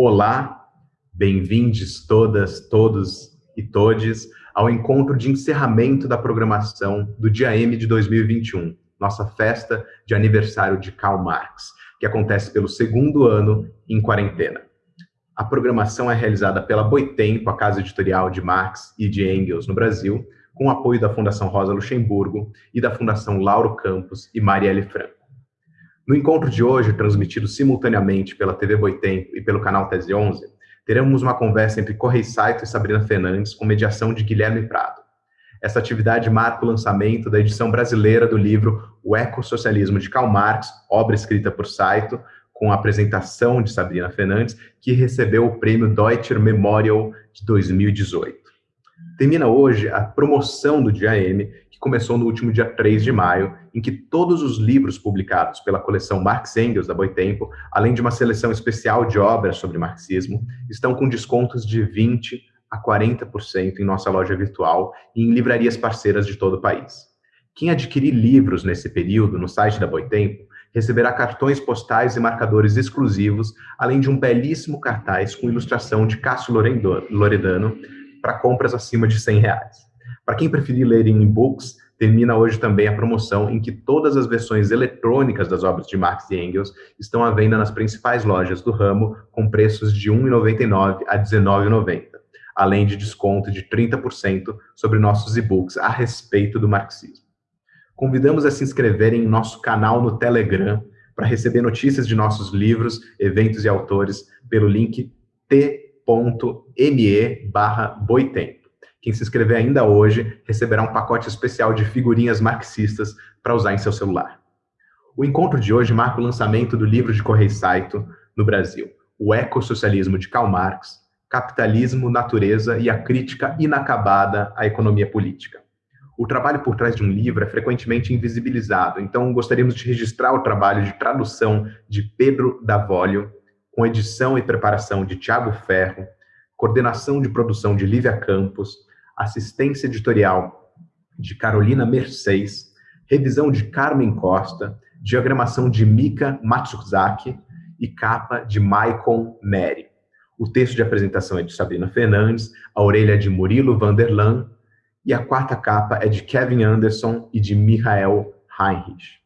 Olá, bem-vindos todas, todos e todes ao encontro de encerramento da programação do Dia M de 2021, nossa festa de aniversário de Karl Marx, que acontece pelo segundo ano em quarentena. A programação é realizada pela Boitempo, a casa editorial de Marx e de Engels no Brasil, com o apoio da Fundação Rosa Luxemburgo e da Fundação Lauro Campos e Marielle Franco. No encontro de hoje, transmitido simultaneamente pela TV Boitempo e pelo canal Tese 11, teremos uma conversa entre Correio Saito e Sabrina Fernandes com mediação de Guilherme Prado. Essa atividade marca o lançamento da edição brasileira do livro O Ecossocialismo de Karl Marx, obra escrita por Saito, com a apresentação de Sabrina Fernandes, que recebeu o prêmio Deutscher Memorial de 2018. Termina hoje a promoção do Dia M, que começou no último dia 3 de maio, em que todos os livros publicados pela coleção Marx Engels da Boitempo, além de uma seleção especial de obras sobre marxismo, estão com descontos de 20 a 40% em nossa loja virtual e em livrarias parceiras de todo o país. Quem adquirir livros nesse período no site da Boitempo receberá cartões postais e marcadores exclusivos, além de um belíssimo cartaz com ilustração de Cássio Loredano para compras acima de 100 reais. Para quem preferir ler em e-books, termina hoje também a promoção em que todas as versões eletrônicas das obras de Marx e Engels estão à venda nas principais lojas do ramo, com preços de R$ 1,99 a R$ 19,90, além de desconto de 30% sobre nossos e-books a respeito do marxismo. Convidamos a se inscreverem em nosso canal no Telegram para receber notícias de nossos livros, eventos e autores pelo link t.me barra boitempo. Quem se inscrever ainda hoje receberá um pacote especial de figurinhas marxistas para usar em seu celular. O encontro de hoje marca o lançamento do livro de Correio Saito no Brasil, O Ecossocialismo de Karl Marx, Capitalismo, Natureza e a Crítica Inacabada à Economia Política o trabalho por trás de um livro é frequentemente invisibilizado, então gostaríamos de registrar o trabalho de tradução de Pedro Davolio, com edição e preparação de Tiago Ferro, coordenação de produção de Lívia Campos, assistência editorial de Carolina Mercedes, revisão de Carmen Costa, diagramação de Mika Matsuzaki e capa de Maicon Neri. O texto de apresentação é de Sabrina Fernandes, a orelha é de Murilo Vanderlan, e a quarta capa é de Kevin Anderson e de Michael Heinrich.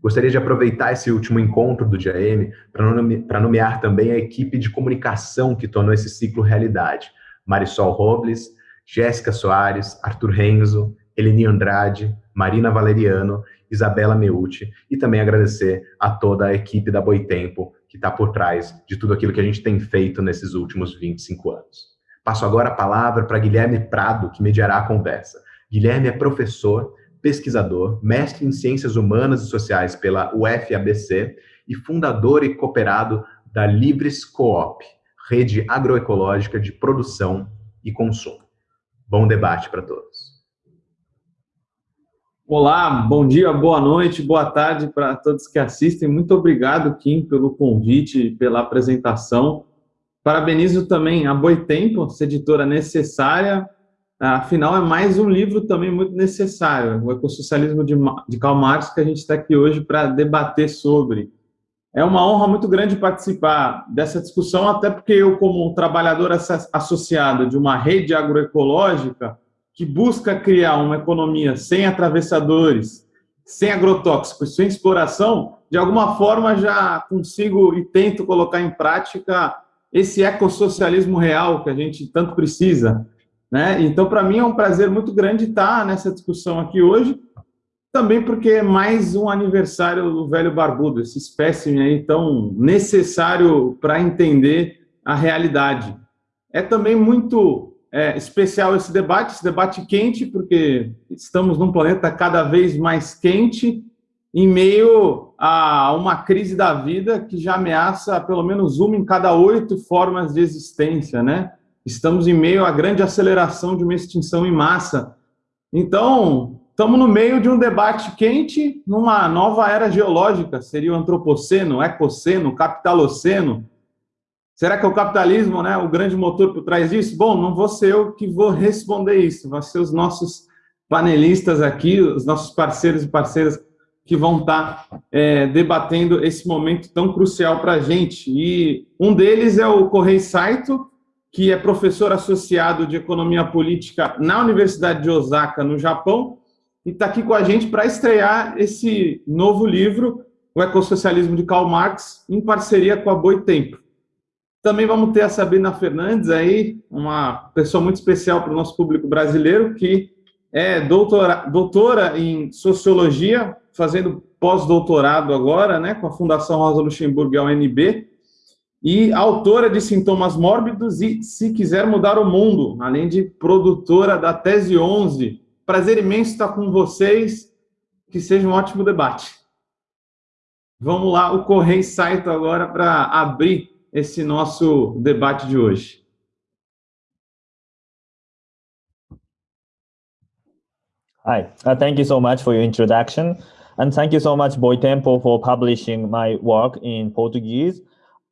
Gostaria de aproveitar esse último encontro do DIAM para nomear também a equipe de comunicação que tornou esse ciclo realidade. Marisol Robles, Jéssica Soares, Arthur Renzo, Eleni Andrade, Marina Valeriano, Isabela Meucci, e também agradecer a toda a equipe da Boitempo que está por trás de tudo aquilo que a gente tem feito nesses últimos 25 anos. Passo agora a palavra para Guilherme Prado, que mediará a conversa. Guilherme é professor, pesquisador, mestre em Ciências Humanas e Sociais pela UFABC e fundador e cooperado da Libres Coop, rede agroecológica de produção e consumo. Bom debate para todos. Olá, bom dia, boa noite, boa tarde para todos que assistem. Muito obrigado, Kim, pelo convite, pela apresentação. Parabenizo também a Boitempo, essa editora necessária, afinal é mais um livro também muito necessário, o Ecossocialismo de, de Karl Marx, que a gente está aqui hoje para debater sobre. É uma honra muito grande participar dessa discussão, até porque eu, como trabalhador associado de uma rede agroecológica, que busca criar uma economia sem atravessadores, sem agrotóxicos, sem exploração, de alguma forma já consigo e tento colocar em prática esse ecossocialismo real que a gente tanto precisa. Né? Então, para mim, é um prazer muito grande estar nessa discussão aqui hoje, também porque é mais um aniversário do velho barbudo, esse espécime aí tão necessário para entender a realidade. É também muito é, especial esse debate, esse debate quente, porque estamos num planeta cada vez mais quente, em meio a uma crise da vida que já ameaça pelo menos uma em cada oito formas de existência, né? Estamos em meio à grande aceleração de uma extinção em massa. Então, estamos no meio de um debate quente numa nova era geológica, seria o antropoceno, ecoceno, capitaloceno. Será que é o capitalismo, né, o grande motor por trás disso? Bom, não vou ser eu que vou responder isso, vão ser os nossos panelistas aqui, os nossos parceiros e parceiras que vão estar é, debatendo esse momento tão crucial para a gente. E um deles é o Correio Saito, que é professor associado de Economia Política na Universidade de Osaka, no Japão, e está aqui com a gente para estrear esse novo livro, O Ecossocialismo de Karl Marx, em parceria com a Boitempo. Também vamos ter a Sabrina Fernandes aí, uma pessoa muito especial para o nosso público brasileiro, que é doutora, doutora em Sociologia, fazendo pós-doutorado agora, né, com a Fundação Rosa Luxemburgo e a UNB, e autora de Sintomas Mórbidos e Se Quiser Mudar o Mundo, além de produtora da Tese 11. Prazer imenso estar com vocês, que seja um ótimo debate. Vamos lá, o Correio Saito agora para abrir esse nosso debate de hoje. Hi, uh, thank you so much for your introduction. And thank you so much, Boitempo, for publishing my work in Portuguese.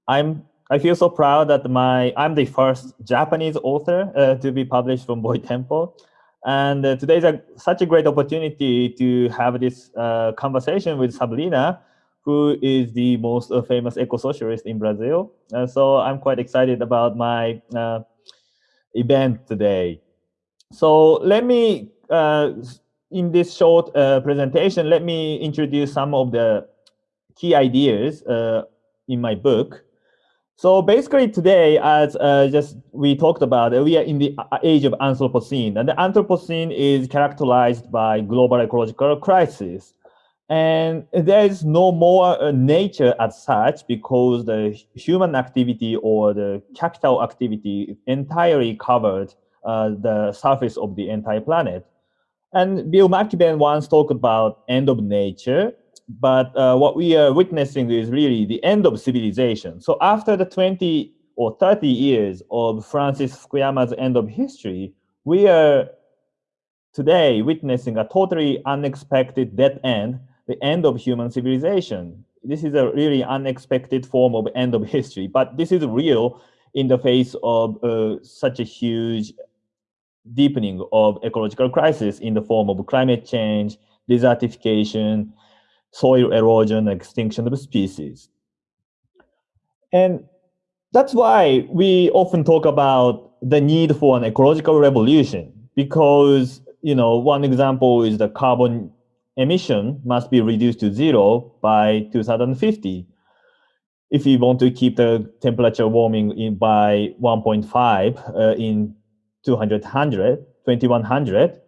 I'm I feel so proud that my I'm the first Japanese author uh, to be published from Boy Temple. And uh, today is a, such a great opportunity to have this uh, conversation with Sabrina, who is the most uh, famous eco-socialist in Brazil. Uh, so I'm quite excited about my uh, event today. So let me, in this short presentation, let me introduce some of the key ideas in my book. So basically today, as uh, just we talked about, we are in the uh, age of Anthropocene, and the Anthropocene is characterized by global ecological crisis. And there is no more uh, nature as such because the human activity or the capital activity entirely covered uh, the surface of the entire planet. And Bill McKibben once talked about end of nature, but uh, what we are witnessing is really the end of civilization. So after the 20 or 30 years of Francis Fukuyama's end of history, we are today witnessing a totally unexpected dead end, the end of human civilization. This is a really unexpected form of end of history, but this is real in the face of uh, such a huge deepening of ecological crisis in the form of climate change, desertification, soil erosion, extinction of species. And that's why we often talk about the need for an ecological revolution because, you know, one example is the carbon emission must be reduced to zero by 2050 if we want to keep the temperature warming in by 1.5 uh, in 200, 2100,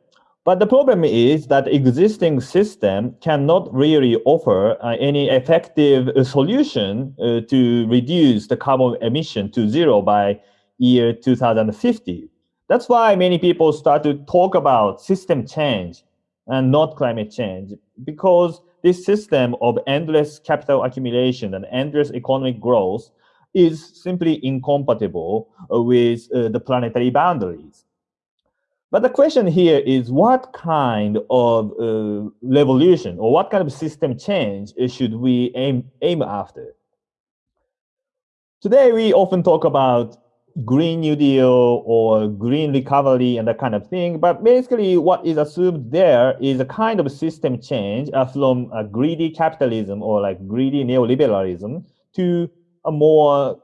but the problem is that existing system cannot really offer uh, any effective uh, solution uh, to reduce the carbon emission to zero by year 2050. That's why many people start to talk about system change and not climate change, because this system of endless capital accumulation and endless economic growth is simply incompatible uh, with uh, the planetary boundaries. But the question here is what kind of uh, revolution or what kind of system change should we aim, aim after? Today, we often talk about Green New Deal or green recovery and that kind of thing. But basically, what is assumed there is a kind of system change uh, from a greedy capitalism or like greedy neoliberalism to a more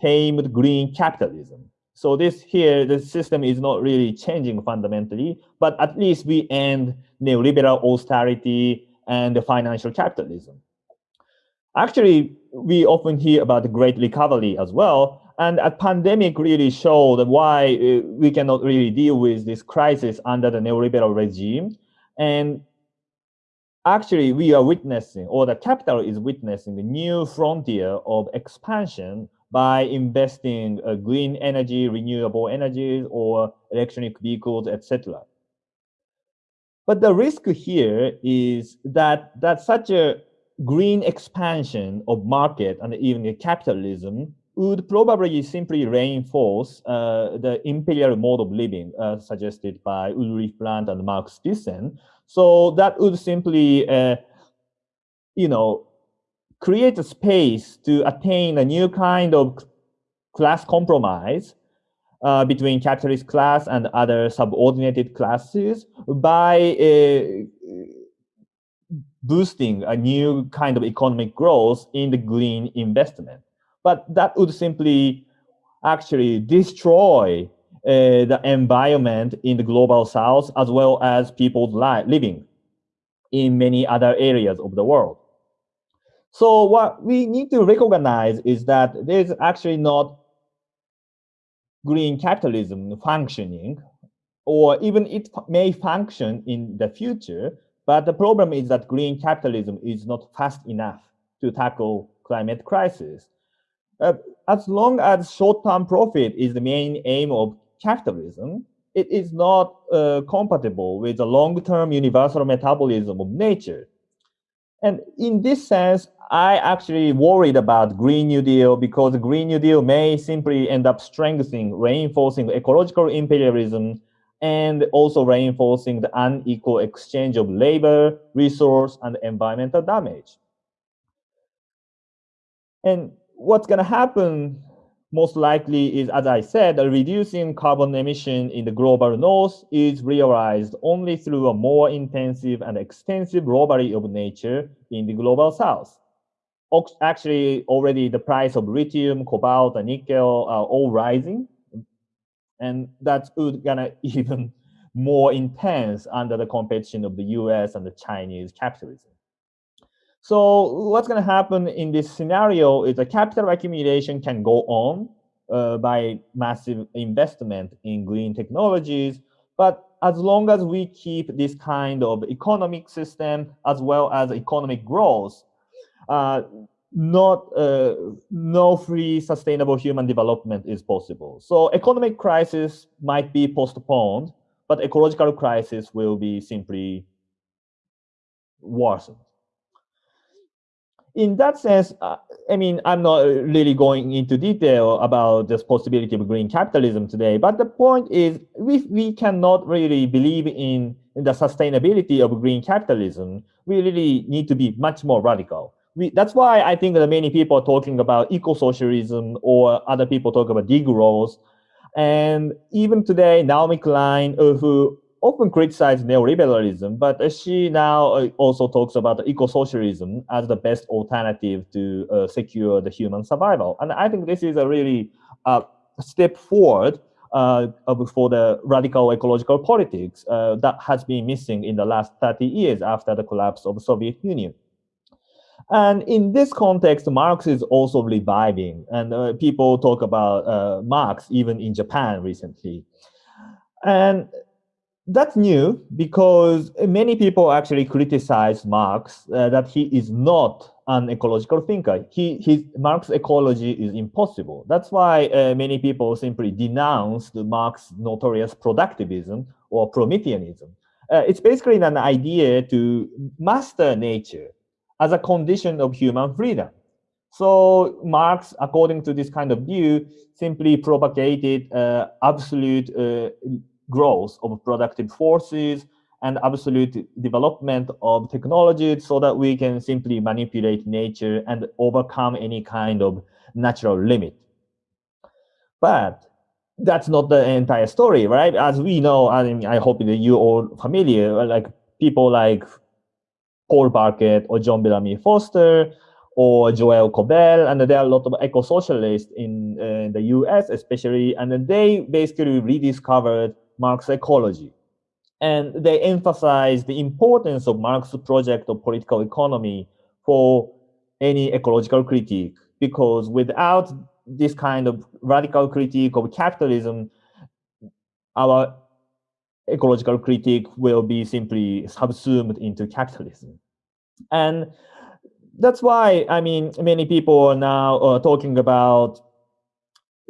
tamed green capitalism. So this here, the system is not really changing fundamentally, but at least we end neoliberal austerity and the financial capitalism. Actually, we often hear about the great recovery as well. And a pandemic really showed why uh, we cannot really deal with this crisis under the neoliberal regime. And actually, we are witnessing, or the capital is witnessing a new frontier of expansion by investing uh, green energy, renewable energies, or electronic vehicles, etc. But the risk here is that, that such a green expansion of market and even capitalism would probably simply reinforce uh, the imperial mode of living uh, suggested by Ulrich Brandt and Marx Thyssen. So that would simply, uh, you know, create a space to attain a new kind of class compromise uh, between capitalist class and other subordinated classes by uh, boosting a new kind of economic growth in the green investment. But that would simply actually destroy uh, the environment in the global south as well as people's life, living in many other areas of the world. So what we need to recognize is that there's actually not green capitalism functioning, or even it may function in the future, but the problem is that green capitalism is not fast enough to tackle climate crisis. Uh, as long as short-term profit is the main aim of capitalism, it is not uh, compatible with the long-term universal metabolism of nature. And in this sense, I actually worried about Green New Deal because Green New Deal may simply end up strengthening, reinforcing ecological imperialism and also reinforcing the unequal exchange of labor, resource, and environmental damage. And what's going to happen most likely is, as I said, reducing carbon emission in the global north is realized only through a more intensive and extensive robbery of nature in the global south. Actually, already the price of lithium, cobalt, and nickel are all rising. And that's gonna even more intense under the competition of the US and the Chinese capitalism. So what's going to happen in this scenario is the capital accumulation can go on uh, by massive investment in green technologies. But as long as we keep this kind of economic system as well as economic growth, uh, not uh, no free sustainable human development is possible. So economic crisis might be postponed, but ecological crisis will be simply worsened in that sense, uh, I mean, I'm not really going into detail about this possibility of green capitalism today, but the point is we, we cannot really believe in, in the sustainability of green capitalism. We really need to be much more radical. We, that's why I think that many people are talking about eco-socialism or other people talk about degrowth. And even today, Naomi Klein, uh, who often criticized neoliberalism, but she now uh, also talks about eco-socialism as the best alternative to uh, secure the human survival. And I think this is a really uh, step forward uh, for the radical ecological politics uh, that has been missing in the last 30 years after the collapse of the Soviet Union. And in this context, Marx is also reviving, and uh, people talk about Marx even in Japan recently. And that's new because many people actually criticize Marx uh, that he is not an ecological thinker. He, his ecology is impossible. That's why uh, many people simply denounce the Marx notorious productivism or Prometheanism. Uh, it's basically an idea to master nature as a condition of human freedom. So Marx, according to this kind of view, simply propagated uh, absolute uh, growth of productive forces and absolute development of technology so that we can simply manipulate nature and overcome any kind of natural limit. But that's not the entire story, right? As we know, I mean, I hope that you all familiar, like people like Paul Birket or John Bellamy Foster or Joel Cobell, and there are a lot of eco-socialists in, uh, in the US especially, and they basically rediscovered Marx ecology. And they emphasize the importance of Marx's project of political economy for any ecological critique, because without this kind of radical critique of capitalism, our ecological critique will be simply subsumed into capitalism. And that's why, I mean, many people are now uh, talking about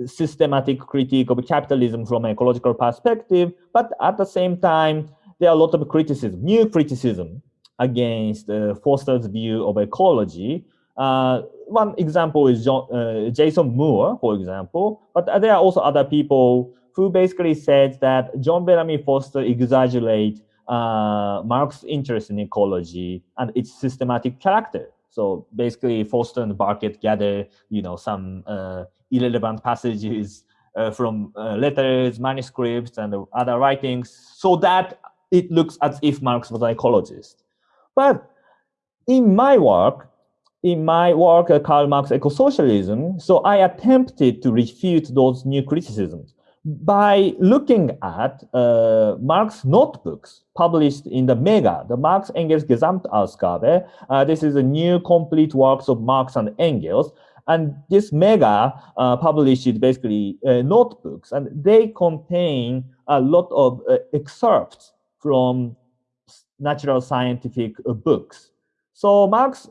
systematic critique of capitalism from an ecological perspective, but at the same time, there are a lot of criticism, new criticism against uh, Foster's view of ecology. Uh, one example is John, uh, Jason Moore, for example, but there are also other people who basically said that John Bellamy Foster exaggerate uh, Marx's interest in ecology and its systematic character. So basically, Foster and Birket gather, you know, some uh, irrelevant passages uh, from uh, letters, manuscripts, and other writings, so that it looks as if Marx was an ecologist. But in my work, in my work, uh, Karl Marx eco-socialism, so I attempted to refute those new criticisms by looking at uh, notebooks published in the Mega, the Marx Engels Gesamtausgabe. Uh, this is a new complete works of Marx and Engels. And this Mega uh, publishes basically uh, notebooks, and they contain a lot of uh, excerpts from natural scientific uh, books. So Marx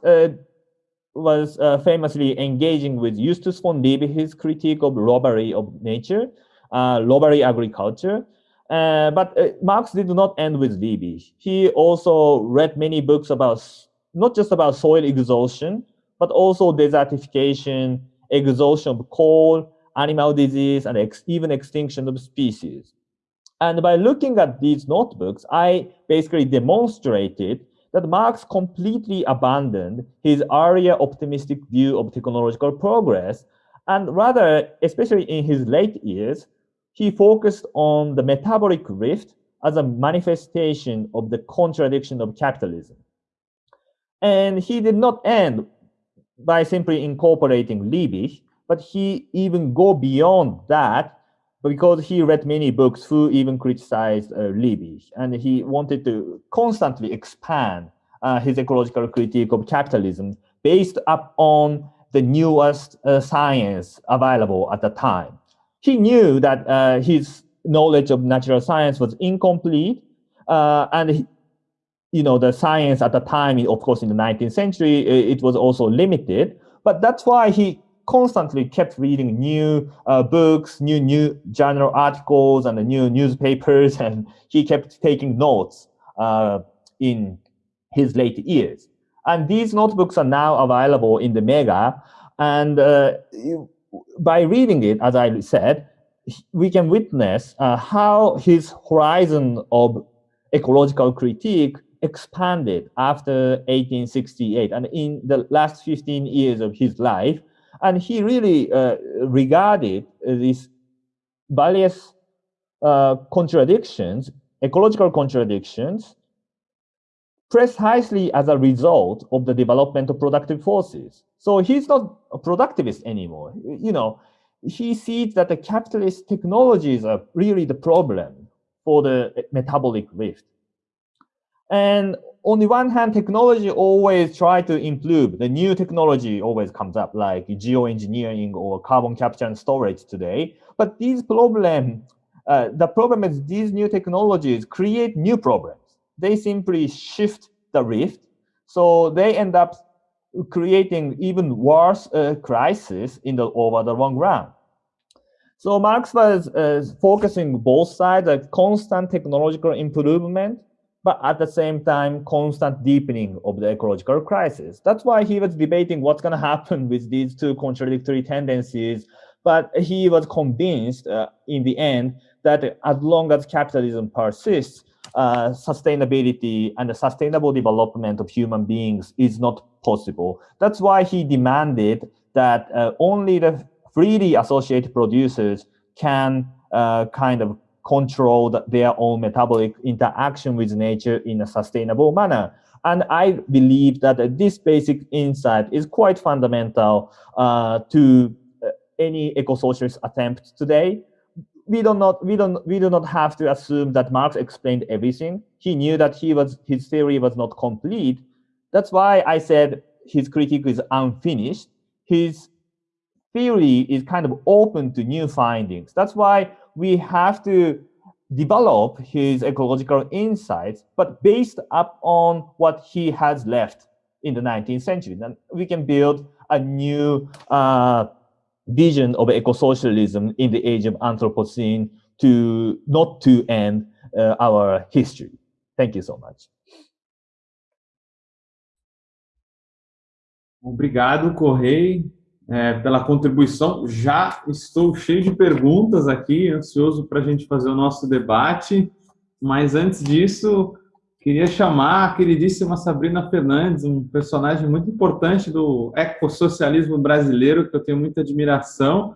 was famously engaging with Justus von Liebig, his critique of robbery of nature, uh, robbery agriculture. Uh, but uh, Marx did not end with Liebig. He also read many books about not just about soil exhaustion, but also desertification, exhaustion of coal, animal disease, and ex even extinction of species. And by looking at these notebooks, I basically demonstrated that Marx completely abandoned his earlier optimistic view of technological progress, and rather, especially in his late years, he focused on the metabolic rift as a manifestation of the contradiction of capitalism. And he did not end by simply incorporating Liebig, but he even go beyond that because he read many books who even criticized uh, Liebig, and he wanted to constantly expand uh, his ecological critique of capitalism based upon the newest uh, science available at the time he knew that uh, his knowledge of natural science was incomplete, uh, and he, you know the science at the time, of course, in the 19th century, it was also limited. But that's why he constantly kept reading new uh, books, new new journal articles, and new newspapers, and he kept taking notes uh, in his late years. And these notebooks are now available in the Mega, and uh, by reading it, as I said, we can witness uh, how his horizon of ecological critique expanded after 1868 and in the last 15 years of his life. And he really uh, regarded these various uh, contradictions, ecological contradictions, precisely as a result of the development of productive forces. So he's not a productivist anymore. You know, he sees that the capitalist technologies are really the problem for the metabolic rift. And on the one hand, technology always try to improve. The new technology always comes up, like geoengineering or carbon capture and storage today. But these problems, uh, the problem is these new technologies create new problems they simply shift the rift. So they end up creating even worse uh, crisis in the over the long run. So Marx was uh, focusing both sides, a constant technological improvement, but at the same time, constant deepening of the ecological crisis. That's why he was debating what's going to happen with these two contradictory tendencies. But he was convinced uh, in the end that as long as capitalism persists, uh, sustainability and the sustainable development of human beings is not possible. That's why he demanded that uh, only the freely associated producers can uh, kind of control the, their own metabolic interaction with nature in a sustainable manner. And I believe that this basic insight is quite fundamental uh, to uh, any eco-socialist attempt today we do not we don't we do not have to assume that Marx explained everything. He knew that he was his theory was not complete. That's why I said his critique is unfinished. His theory is kind of open to new findings. That's why we have to develop his ecological insights, but based up on what he has left in the 19th century. Then we can build a new uh, vision of eco-socialism in the age of Anthropocene to not to end uh, our history. Thank you so much. Obrigado, Correi, é, pela contribuição. Já estou cheio de perguntas aqui, ansioso para a gente fazer o nosso debate. Mas antes disso, Queria chamar a queridíssima Sabrina Fernandes, um personagem muito importante do ecossocialismo brasileiro, que eu tenho muita admiração,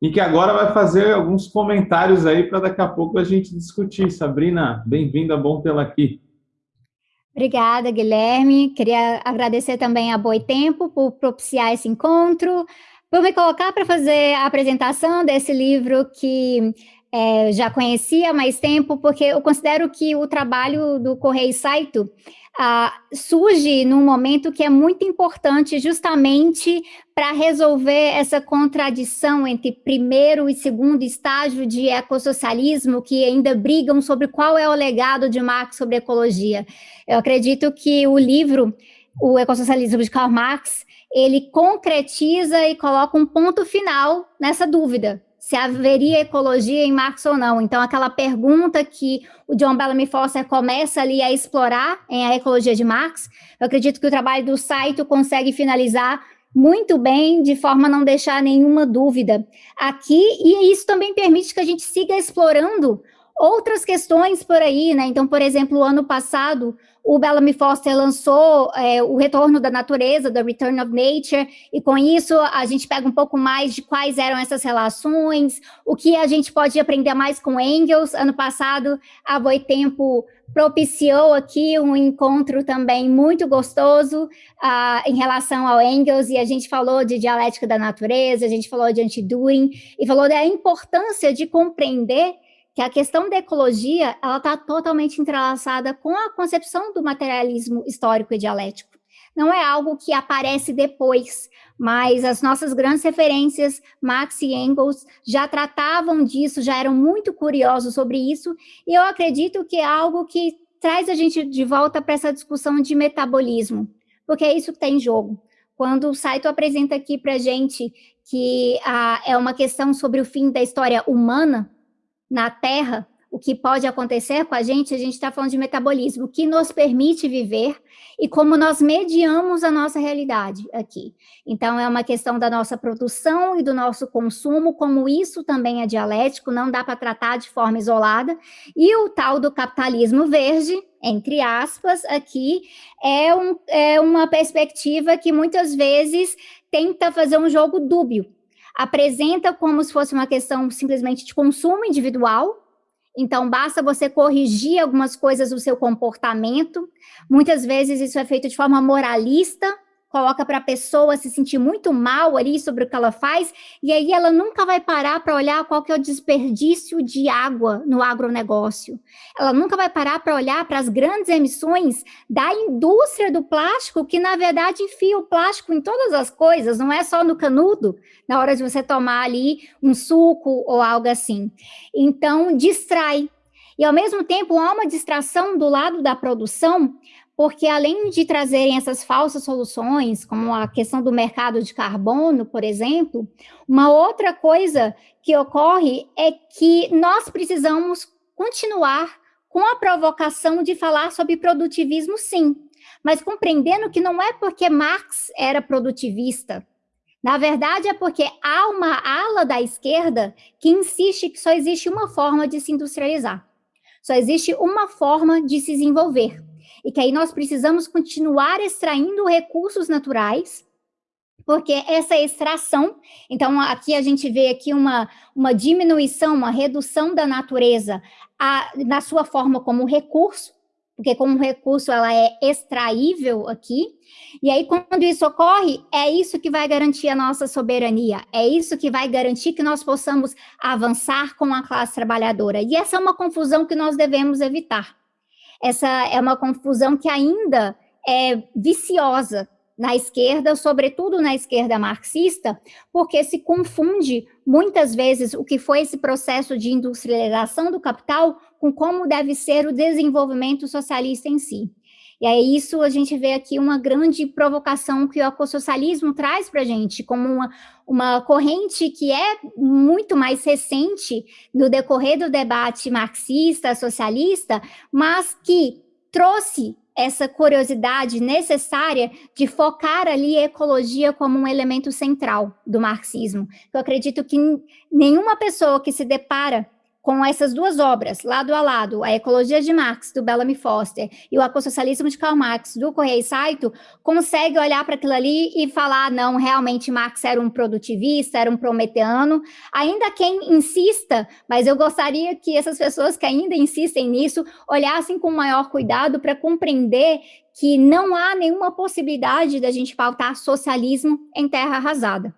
e que agora vai fazer alguns comentários aí para daqui a pouco a gente discutir. Sabrina, bem-vinda, bom tê-la aqui. Obrigada, Guilherme. Queria agradecer também a Boitempo por propiciar esse encontro, por me colocar para fazer a apresentação desse livro que é, já conhecia há mais tempo, porque eu considero que o trabalho do Correio Saito ah, surge num momento que é muito importante justamente para resolver essa contradição entre primeiro e segundo estágio de ecossocialismo que ainda brigam sobre qual é o legado de Marx sobre ecologia. Eu acredito que o livro, o Ecossocialismo de Karl Marx, ele concretiza e coloca um ponto final nessa dúvida, se haveria ecologia em Marx ou não. Então, aquela pergunta que o John Bellamy Foster começa ali a explorar em A Ecologia de Marx, eu acredito que o trabalho do Saito consegue finalizar muito bem, de forma a não deixar nenhuma dúvida aqui, e isso também permite que a gente siga explorando outras questões por aí, né? Então, por exemplo, o ano passado, o Bellamy Foster lançou é, o Retorno da Natureza, The Return of Nature, e com isso a gente pega um pouco mais de quais eram essas relações, o que a gente pode aprender mais com Engels. Ano passado, a Boitempo propiciou aqui um encontro também muito gostoso uh, em relação ao Engels, e a gente falou de dialética da natureza, a gente falou de anti-Düring, e falou da importância de compreender que a questão da ecologia ela está totalmente entrelaçada com a concepção do materialismo histórico e dialético. Não é algo que aparece depois, mas as nossas grandes referências, Marx e Engels, já tratavam disso, já eram muito curiosos sobre isso, e eu acredito que é algo que traz a gente de volta para essa discussão de metabolismo, porque é isso que está em jogo. Quando o Saito apresenta aqui para a gente que ah, é uma questão sobre o fim da história humana, na Terra, o que pode acontecer com a gente, a gente está falando de metabolismo, que nos permite viver e como nós mediamos a nossa realidade aqui. Então, é uma questão da nossa produção e do nosso consumo, como isso também é dialético, não dá para tratar de forma isolada. E o tal do capitalismo verde, entre aspas, aqui, é, um, é uma perspectiva que muitas vezes tenta fazer um jogo dúbio, apresenta como se fosse uma questão simplesmente de consumo individual, então, basta você corrigir algumas coisas do seu comportamento. Muitas vezes isso é feito de forma moralista, coloca para a pessoa se sentir muito mal ali sobre o que ela faz, e aí ela nunca vai parar para olhar qual que é o desperdício de água no agronegócio. Ela nunca vai parar para olhar para as grandes emissões da indústria do plástico, que na verdade enfia o plástico em todas as coisas, não é só no canudo, na hora de você tomar ali um suco ou algo assim. Então, distrai. E ao mesmo tempo há uma distração do lado da produção, porque além de trazerem essas falsas soluções, como a questão do mercado de carbono, por exemplo, uma outra coisa que ocorre é que nós precisamos continuar com a provocação de falar sobre produtivismo, sim, mas compreendendo que não é porque Marx era produtivista, na verdade, é porque há uma ala da esquerda que insiste que só existe uma forma de se industrializar. Só existe uma forma de se desenvolver e que aí nós precisamos continuar extraindo recursos naturais, porque essa extração, então aqui a gente vê aqui uma, uma diminuição, uma redução da natureza a, na sua forma como recurso, porque como recurso ela é extraível aqui, e aí quando isso ocorre, é isso que vai garantir a nossa soberania, é isso que vai garantir que nós possamos avançar com a classe trabalhadora, e essa é uma confusão que nós devemos evitar essa é uma confusão que ainda é viciosa na esquerda, sobretudo na esquerda marxista, porque se confunde muitas vezes o que foi esse processo de industrialização do capital com como deve ser o desenvolvimento socialista em si. E é isso a gente vê aqui uma grande provocação que o ecossocialismo traz para a gente, como uma, uma corrente que é muito mais recente no decorrer do debate marxista, socialista, mas que trouxe essa curiosidade necessária de focar ali a ecologia como um elemento central do marxismo. Eu acredito que nenhuma pessoa que se depara com essas duas obras, lado a lado, a Ecologia de Marx, do Bellamy Foster, e o Ecossocialismo de Karl Marx, do Correia Saito, consegue olhar para aquilo ali e falar, não, realmente Marx era um produtivista, era um prometeano, ainda quem insista, mas eu gostaria que essas pessoas que ainda insistem nisso, olhassem com maior cuidado para compreender que não há nenhuma possibilidade da gente pautar socialismo em terra arrasada.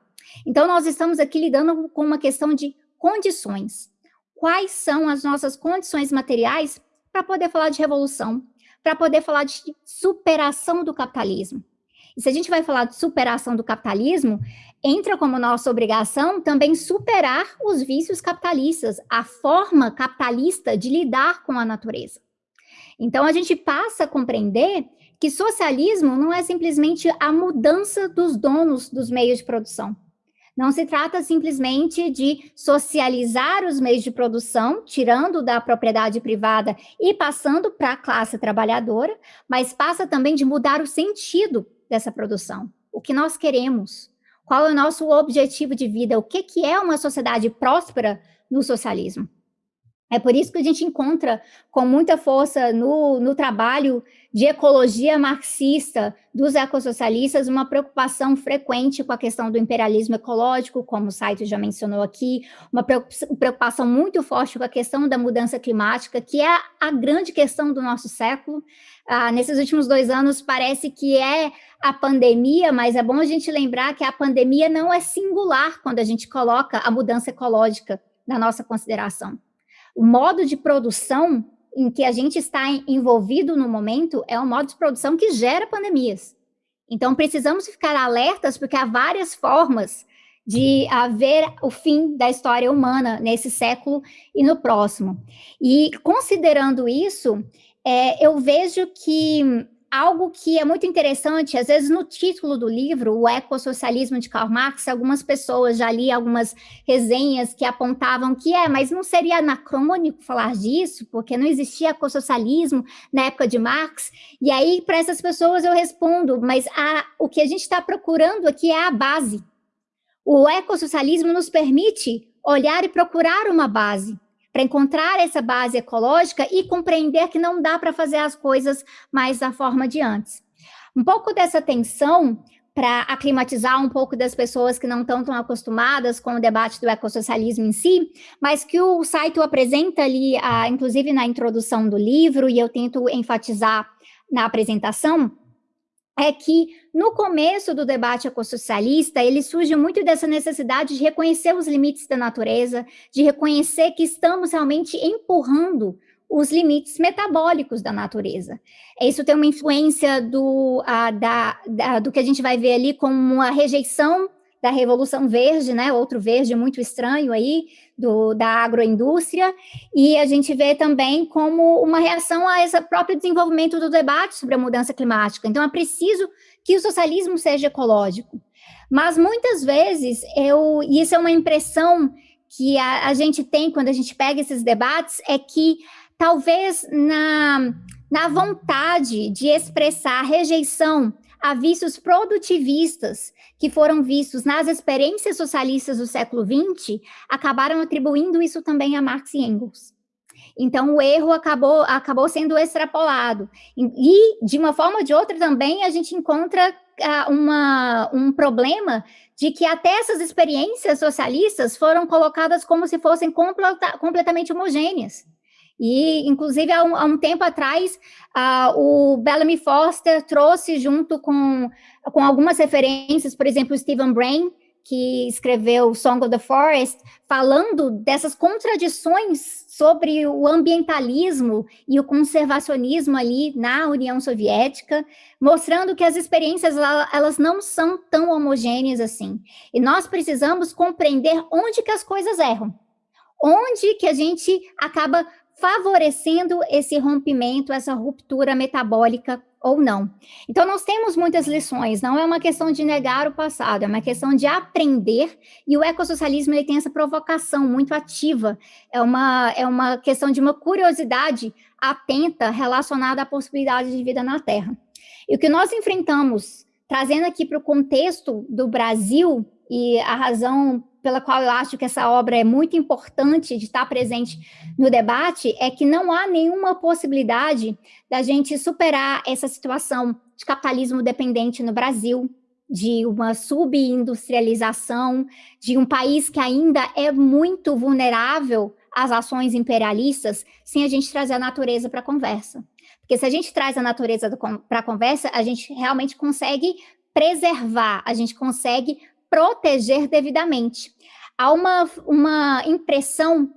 Então, nós estamos aqui lidando com uma questão de condições. Quais são as nossas condições materiais para poder falar de revolução, para poder falar de superação do capitalismo? E se a gente vai falar de superação do capitalismo, entra como nossa obrigação também superar os vícios capitalistas, a forma capitalista de lidar com a natureza. Então, a gente passa a compreender que socialismo não é simplesmente a mudança dos donos dos meios de produção, não se trata simplesmente de socializar os meios de produção, tirando da propriedade privada e passando para a classe trabalhadora, mas passa também de mudar o sentido dessa produção. O que nós queremos? Qual é o nosso objetivo de vida? O que, que é uma sociedade próspera no socialismo? É por isso que a gente encontra com muita força no, no trabalho de ecologia marxista dos ecossocialistas uma preocupação frequente com a questão do imperialismo ecológico, como o site já mencionou aqui, uma preocupação muito forte com a questão da mudança climática, que é a grande questão do nosso século. Ah, nesses últimos dois anos parece que é a pandemia, mas é bom a gente lembrar que a pandemia não é singular quando a gente coloca a mudança ecológica na nossa consideração. O modo de produção em que a gente está envolvido no momento é um modo de produção que gera pandemias. Então, precisamos ficar alertas, porque há várias formas de haver o fim da história humana nesse século e no próximo. E, considerando isso, é, eu vejo que algo que é muito interessante, às vezes no título do livro, o ecossocialismo de Karl Marx, algumas pessoas já li algumas resenhas que apontavam que é, mas não seria anacrônico falar disso, porque não existia ecossocialismo na época de Marx, e aí para essas pessoas eu respondo, mas a, o que a gente está procurando aqui é a base. O ecossocialismo nos permite olhar e procurar uma base, para encontrar essa base ecológica e compreender que não dá para fazer as coisas mais da forma de antes. Um pouco dessa tensão para aclimatizar um pouco das pessoas que não estão tão acostumadas com o debate do ecossocialismo em si, mas que o site apresenta ali, ah, inclusive na introdução do livro, e eu tento enfatizar na apresentação, é que no começo do debate ecossocialista, ele surge muito dessa necessidade de reconhecer os limites da natureza, de reconhecer que estamos realmente empurrando os limites metabólicos da natureza. Isso tem uma influência do, a, da, da, do que a gente vai ver ali como uma rejeição da Revolução Verde, né, outro verde muito estranho aí, do, da agroindústria, e a gente vê também como uma reação a esse próprio desenvolvimento do debate sobre a mudança climática. Então, é preciso que o socialismo seja ecológico. Mas, muitas vezes, eu, e isso é uma impressão que a, a gente tem quando a gente pega esses debates, é que talvez na, na vontade de expressar rejeição a vícios produtivistas que foram vistos nas experiências socialistas do século XX, acabaram atribuindo isso também a Marx e Engels. Então, o erro acabou, acabou sendo extrapolado. E, de uma forma ou de outra, também a gente encontra uh, uma, um problema de que até essas experiências socialistas foram colocadas como se fossem completa, completamente homogêneas. E, inclusive, há um, há um tempo atrás, uh, o Bellamy Foster trouxe junto com, com algumas referências, por exemplo, o Stephen Brain, que escreveu Song of the Forest, falando dessas contradições sobre o ambientalismo e o conservacionismo ali na União Soviética, mostrando que as experiências elas não são tão homogêneas assim. E nós precisamos compreender onde que as coisas erram. Onde que a gente acaba favorecendo esse rompimento, essa ruptura metabólica ou não. Então, nós temos muitas lições, não é uma questão de negar o passado, é uma questão de aprender, e o ecossocialismo ele tem essa provocação muito ativa, é uma, é uma questão de uma curiosidade atenta relacionada à possibilidade de vida na Terra. E o que nós enfrentamos, trazendo aqui para o contexto do Brasil, e a razão pela qual eu acho que essa obra é muito importante de estar presente no debate é que não há nenhuma possibilidade da gente superar essa situação de capitalismo dependente no Brasil, de uma subindustrialização, de um país que ainda é muito vulnerável às ações imperialistas, sem a gente trazer a natureza para a conversa. Porque se a gente traz a natureza para a conversa, a gente realmente consegue preservar, a gente consegue proteger devidamente. Há uma, uma impressão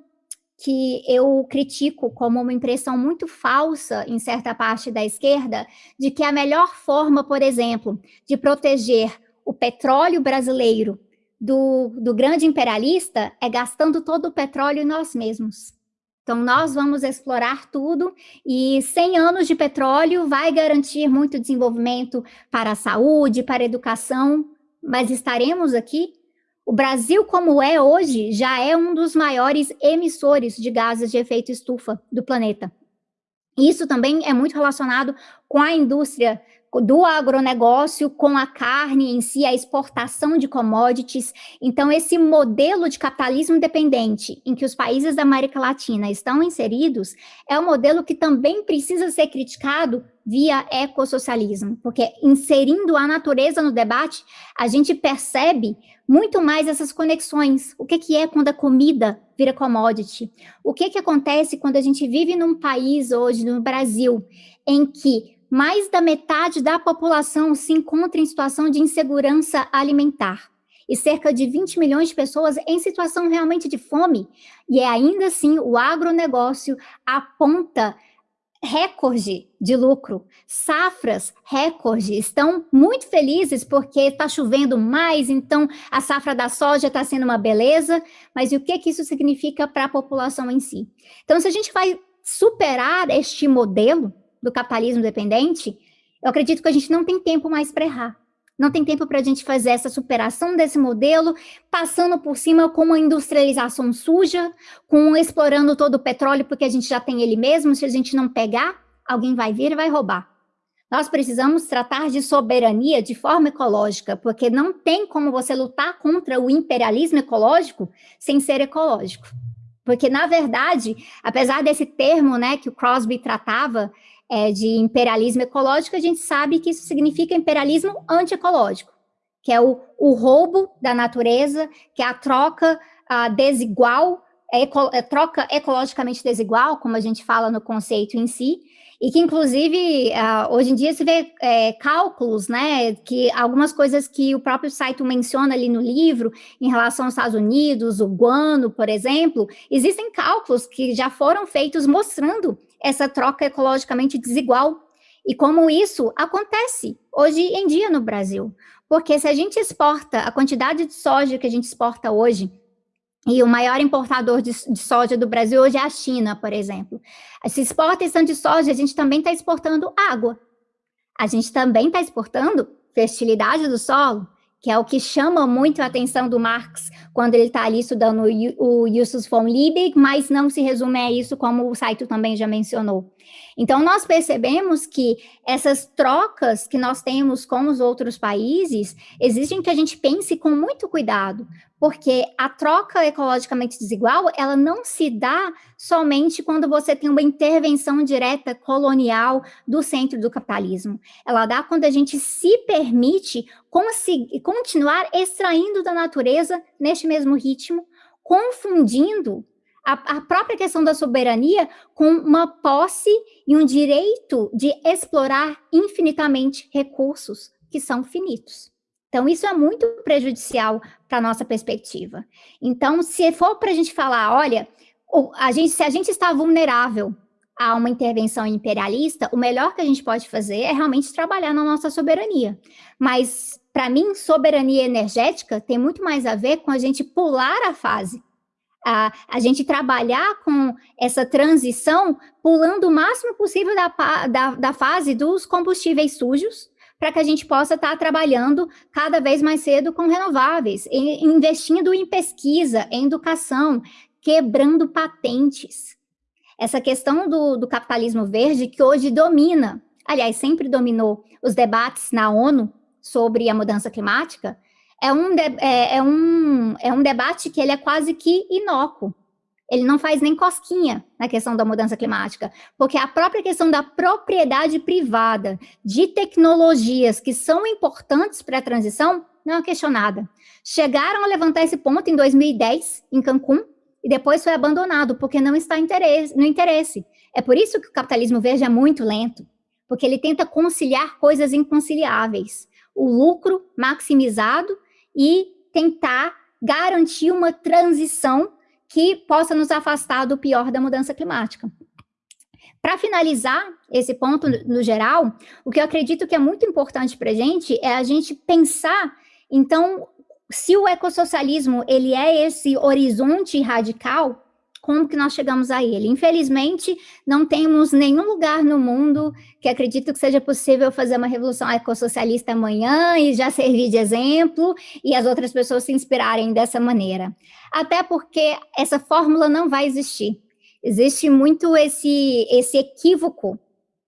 que eu critico como uma impressão muito falsa em certa parte da esquerda, de que a melhor forma, por exemplo, de proteger o petróleo brasileiro do, do grande imperialista é gastando todo o petróleo em nós mesmos. Então, nós vamos explorar tudo e 100 anos de petróleo vai garantir muito desenvolvimento para a saúde, para a educação, mas estaremos aqui? O Brasil, como é hoje, já é um dos maiores emissores de gases de efeito estufa do planeta. Isso também é muito relacionado com a indústria do agronegócio com a carne em si, a exportação de commodities. Então, esse modelo de capitalismo dependente em que os países da América Latina estão inseridos é um modelo que também precisa ser criticado via ecossocialismo, porque inserindo a natureza no debate, a gente percebe muito mais essas conexões. O que, que é quando a comida vira commodity? O que, que acontece quando a gente vive num país hoje, no Brasil, em que mais da metade da população se encontra em situação de insegurança alimentar e cerca de 20 milhões de pessoas em situação realmente de fome. E é ainda assim o agronegócio aponta recorde de lucro, safras recorde, estão muito felizes porque está chovendo mais, então a safra da soja está sendo uma beleza, mas o que, que isso significa para a população em si? Então, se a gente vai superar este modelo, do capitalismo dependente, eu acredito que a gente não tem tempo mais para errar. Não tem tempo para a gente fazer essa superação desse modelo, passando por cima com uma industrialização suja, com explorando todo o petróleo, porque a gente já tem ele mesmo. Se a gente não pegar, alguém vai vir e vai roubar. Nós precisamos tratar de soberania de forma ecológica, porque não tem como você lutar contra o imperialismo ecológico sem ser ecológico. Porque, na verdade, apesar desse termo né, que o Crosby tratava, é, de imperialismo ecológico, a gente sabe que isso significa imperialismo antiecológico, que é o, o roubo da natureza, que é a troca a desigual, é eco, é troca ecologicamente desigual, como a gente fala no conceito em si, e que inclusive hoje em dia se vê é, cálculos, né, que algumas coisas que o próprio site menciona ali no livro em relação aos Estados Unidos, o guano, por exemplo, existem cálculos que já foram feitos mostrando essa troca ecologicamente desigual e como isso acontece hoje em dia no Brasil. Porque se a gente exporta a quantidade de soja que a gente exporta hoje, e o maior importador de, de, soja do Brasil hoje é a China, por exemplo. Se exporta esse de soja, a gente também está exportando água. A gente também está exportando fertilidade do solo, que é o que chama muito a atenção do Marx quando ele está ali estudando o, Justus von Liebig, mas não se resume a isso, como o Saito também já mencionou. Então, nós percebemos que essas trocas que nós temos com os outros países exigem que a gente pense com muito cuidado, porque a troca ecologicamente desigual, ela não se dá somente quando você tem uma intervenção direta colonial do centro do capitalismo. Ela dá quando a gente se permite continuar extraindo da natureza neste mesmo ritmo, confundindo a, a, própria questão da soberania com uma posse e um direito de explorar infinitamente recursos que são finitos. Então, isso é muito prejudicial para a nossa perspectiva. Então, se for para a gente falar, olha, a gente, se a gente está vulnerável a uma intervenção imperialista, o melhor que a gente pode fazer é realmente trabalhar na nossa soberania. Mas, para mim, soberania energética tem muito mais a ver com a gente pular a fase. A, a gente trabalhar com essa transição, pulando o máximo possível da, da, da fase dos combustíveis sujos, para que a gente possa estar tá trabalhando cada vez mais cedo com renováveis, investindo em pesquisa, em educação, quebrando patentes. Essa questão do, do capitalismo verde que hoje domina, aliás, sempre dominou os debates na ONU sobre a mudança climática, é um, é, é, um, é um debate que ele é quase que inócuo. Ele não faz nem cosquinha na questão da mudança climática, porque a própria questão da propriedade privada de tecnologias que são importantes para a transição não é questionada. Chegaram a levantar esse ponto em 2010, em Cancún, e depois foi abandonado, porque não está interesse, no interesse. É por isso que o capitalismo verde é muito lento, porque ele tenta conciliar coisas inconciliáveis. O lucro maximizado e tentar garantir uma transição que possa nos afastar do pior da mudança climática. Para finalizar esse ponto no geral, o que eu acredito que é muito importante para a gente é a gente pensar, então, se o ecossocialismo ele é esse horizonte radical, como que nós chegamos a ele. Infelizmente, não temos nenhum lugar no mundo que acredito que seja possível fazer uma revolução ecossocialista amanhã e já servir de exemplo e as outras pessoas se inspirarem dessa maneira. Até porque essa fórmula não vai existir. Existe muito esse, esse equívoco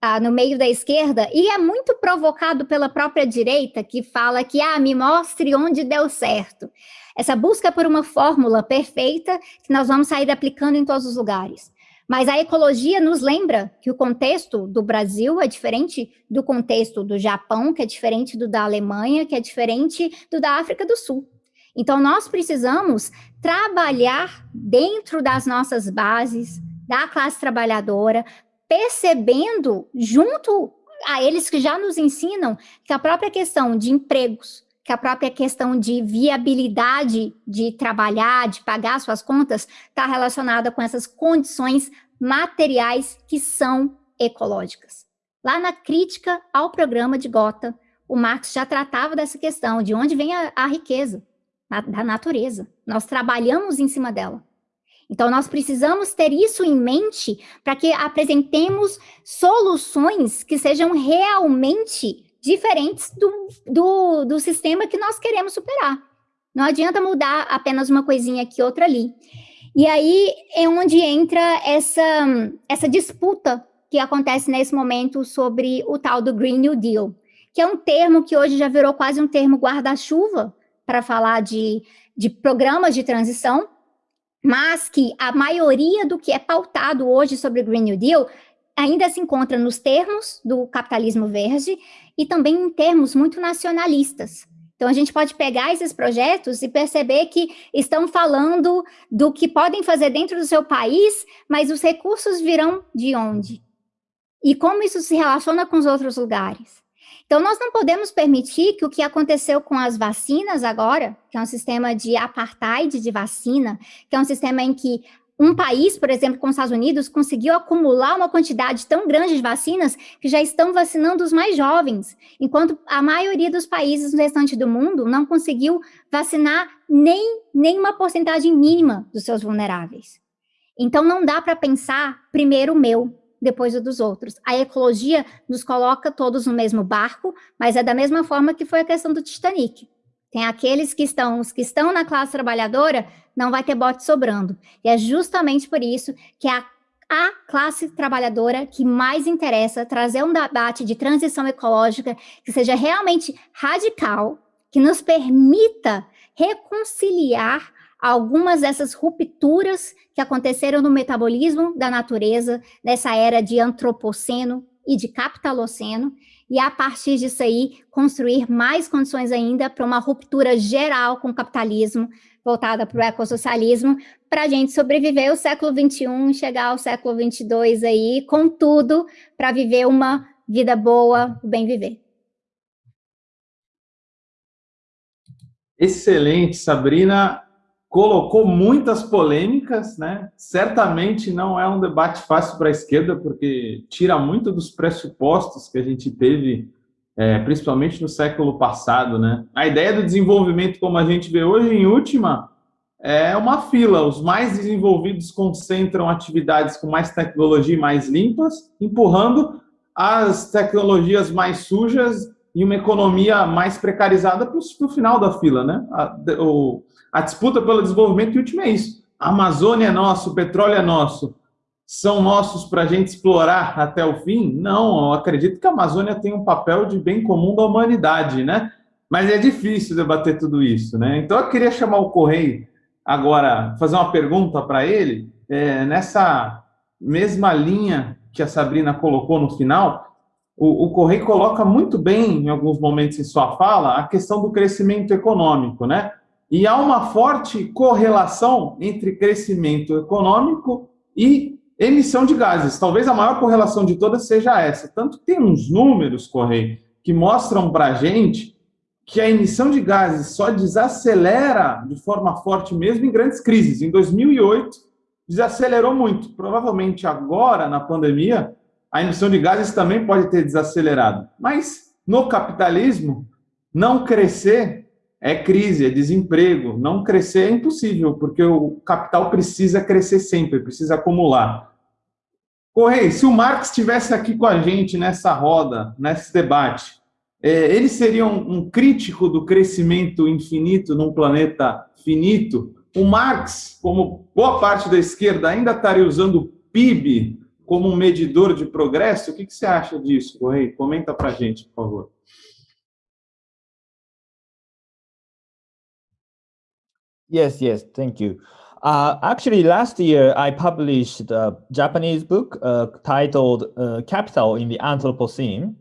ah, no meio da esquerda, e é muito provocado pela própria direita, que fala que, ah, me mostre onde deu certo essa busca por uma fórmula perfeita que nós vamos sair aplicando em todos os lugares. Mas a ecologia nos lembra que o contexto do Brasil é diferente do contexto do Japão, que é diferente do da Alemanha, que é diferente do da África do Sul. Então, nós precisamos trabalhar dentro das nossas bases, da classe trabalhadora, percebendo, junto a eles que já nos ensinam, que a própria questão de empregos, que a própria questão de viabilidade de trabalhar, de pagar suas contas, está relacionada com essas condições materiais que são ecológicas. Lá na crítica ao programa de Gotha, o Marx já tratava dessa questão, de onde vem a, a riqueza, na, da natureza. Nós trabalhamos em cima dela. Então, nós precisamos ter isso em mente para que apresentemos soluções que sejam realmente diferentes do, do, do sistema que nós queremos superar. Não adianta mudar apenas uma coisinha aqui, outra ali. E aí é onde entra essa, essa disputa que acontece nesse momento sobre o tal do Green New Deal, que é um termo que hoje já virou quase um termo guarda-chuva para falar de, de programas de transição, mas que a maioria do que é pautado hoje sobre o Green New Deal ainda se encontra nos termos do capitalismo verde e também em termos muito nacionalistas. Então, a gente pode pegar esses projetos e perceber que estão falando do que podem fazer dentro do seu país, mas os recursos virão de onde? E como isso se relaciona com os outros lugares? Então, nós não podemos permitir que o que aconteceu com as vacinas agora, que é um sistema de apartheid de vacina, que é um sistema em que um país, por exemplo, como os Estados Unidos, conseguiu acumular uma quantidade tão grande de vacinas que já estão vacinando os mais jovens, enquanto a maioria dos países no restante do mundo não conseguiu vacinar nem, nem uma porcentagem mínima dos seus vulneráveis. Então, não dá para pensar primeiro o meu, depois o dos outros. A ecologia nos coloca todos no mesmo barco, mas é da mesma forma que foi a questão do Titanic. Tem aqueles que estão, os que estão na classe trabalhadora, não vai ter bote sobrando. E é justamente por isso que a, a classe trabalhadora que mais interessa trazer um debate de transição ecológica que seja realmente radical, que nos permita reconciliar algumas dessas rupturas que aconteceram no metabolismo da natureza, nessa era de antropoceno e de capitaloceno, e a partir disso aí construir mais condições ainda para uma ruptura geral com o capitalismo, voltada para o ecossocialismo, para a gente sobreviver o século XXI, chegar ao século XXII aí, com tudo, para viver uma vida boa, o bem viver. Excelente, Sabrina colocou muitas polêmicas, né? Certamente não é um debate fácil para a esquerda, porque tira muito dos pressupostos que a gente teve, é, principalmente no século passado, né? A ideia do desenvolvimento, como a gente vê hoje, em última, é uma fila. Os mais desenvolvidos concentram atividades com mais tecnologia e mais limpas, empurrando as tecnologias mais sujas e uma economia mais precarizada para o final da fila, né? A, o, a disputa pelo desenvolvimento último é isso. A Amazônia é nosso, o petróleo é nosso. São nossos para a gente explorar até o fim? Não, acredito que a Amazônia tem um papel de bem comum da humanidade, né? Mas é difícil debater tudo isso, né? Então eu queria chamar o Correio agora, fazer uma pergunta para ele, é, nessa mesma linha que a Sabrina colocou no final, o, o Correio coloca muito bem, em alguns momentos em sua fala, a questão do crescimento econômico, né? E há uma forte correlação entre crescimento econômico e emissão de gases. Talvez a maior correlação de todas seja essa. Tanto tem uns números, Correio, que mostram para a gente que a emissão de gases só desacelera de forma forte mesmo em grandes crises. Em 2008, desacelerou muito. Provavelmente agora, na pandemia, a emissão de gases também pode ter desacelerado. Mas no capitalismo, não crescer é crise, é desemprego. Não crescer é impossível, porque o capital precisa crescer sempre, precisa acumular. Correia, se o Marx estivesse aqui com a gente nessa roda, nesse debate, é, ele seria um, um crítico do crescimento infinito num planeta finito? O Marx, como boa parte da esquerda, ainda estaria usando o PIB como um medidor de progresso? O que, que você acha disso, Correia? Comenta para a gente, por favor. Yes, yes, thank you. Uh, actually, last year I published a Japanese book uh, titled uh, Capital in the Anthropocene.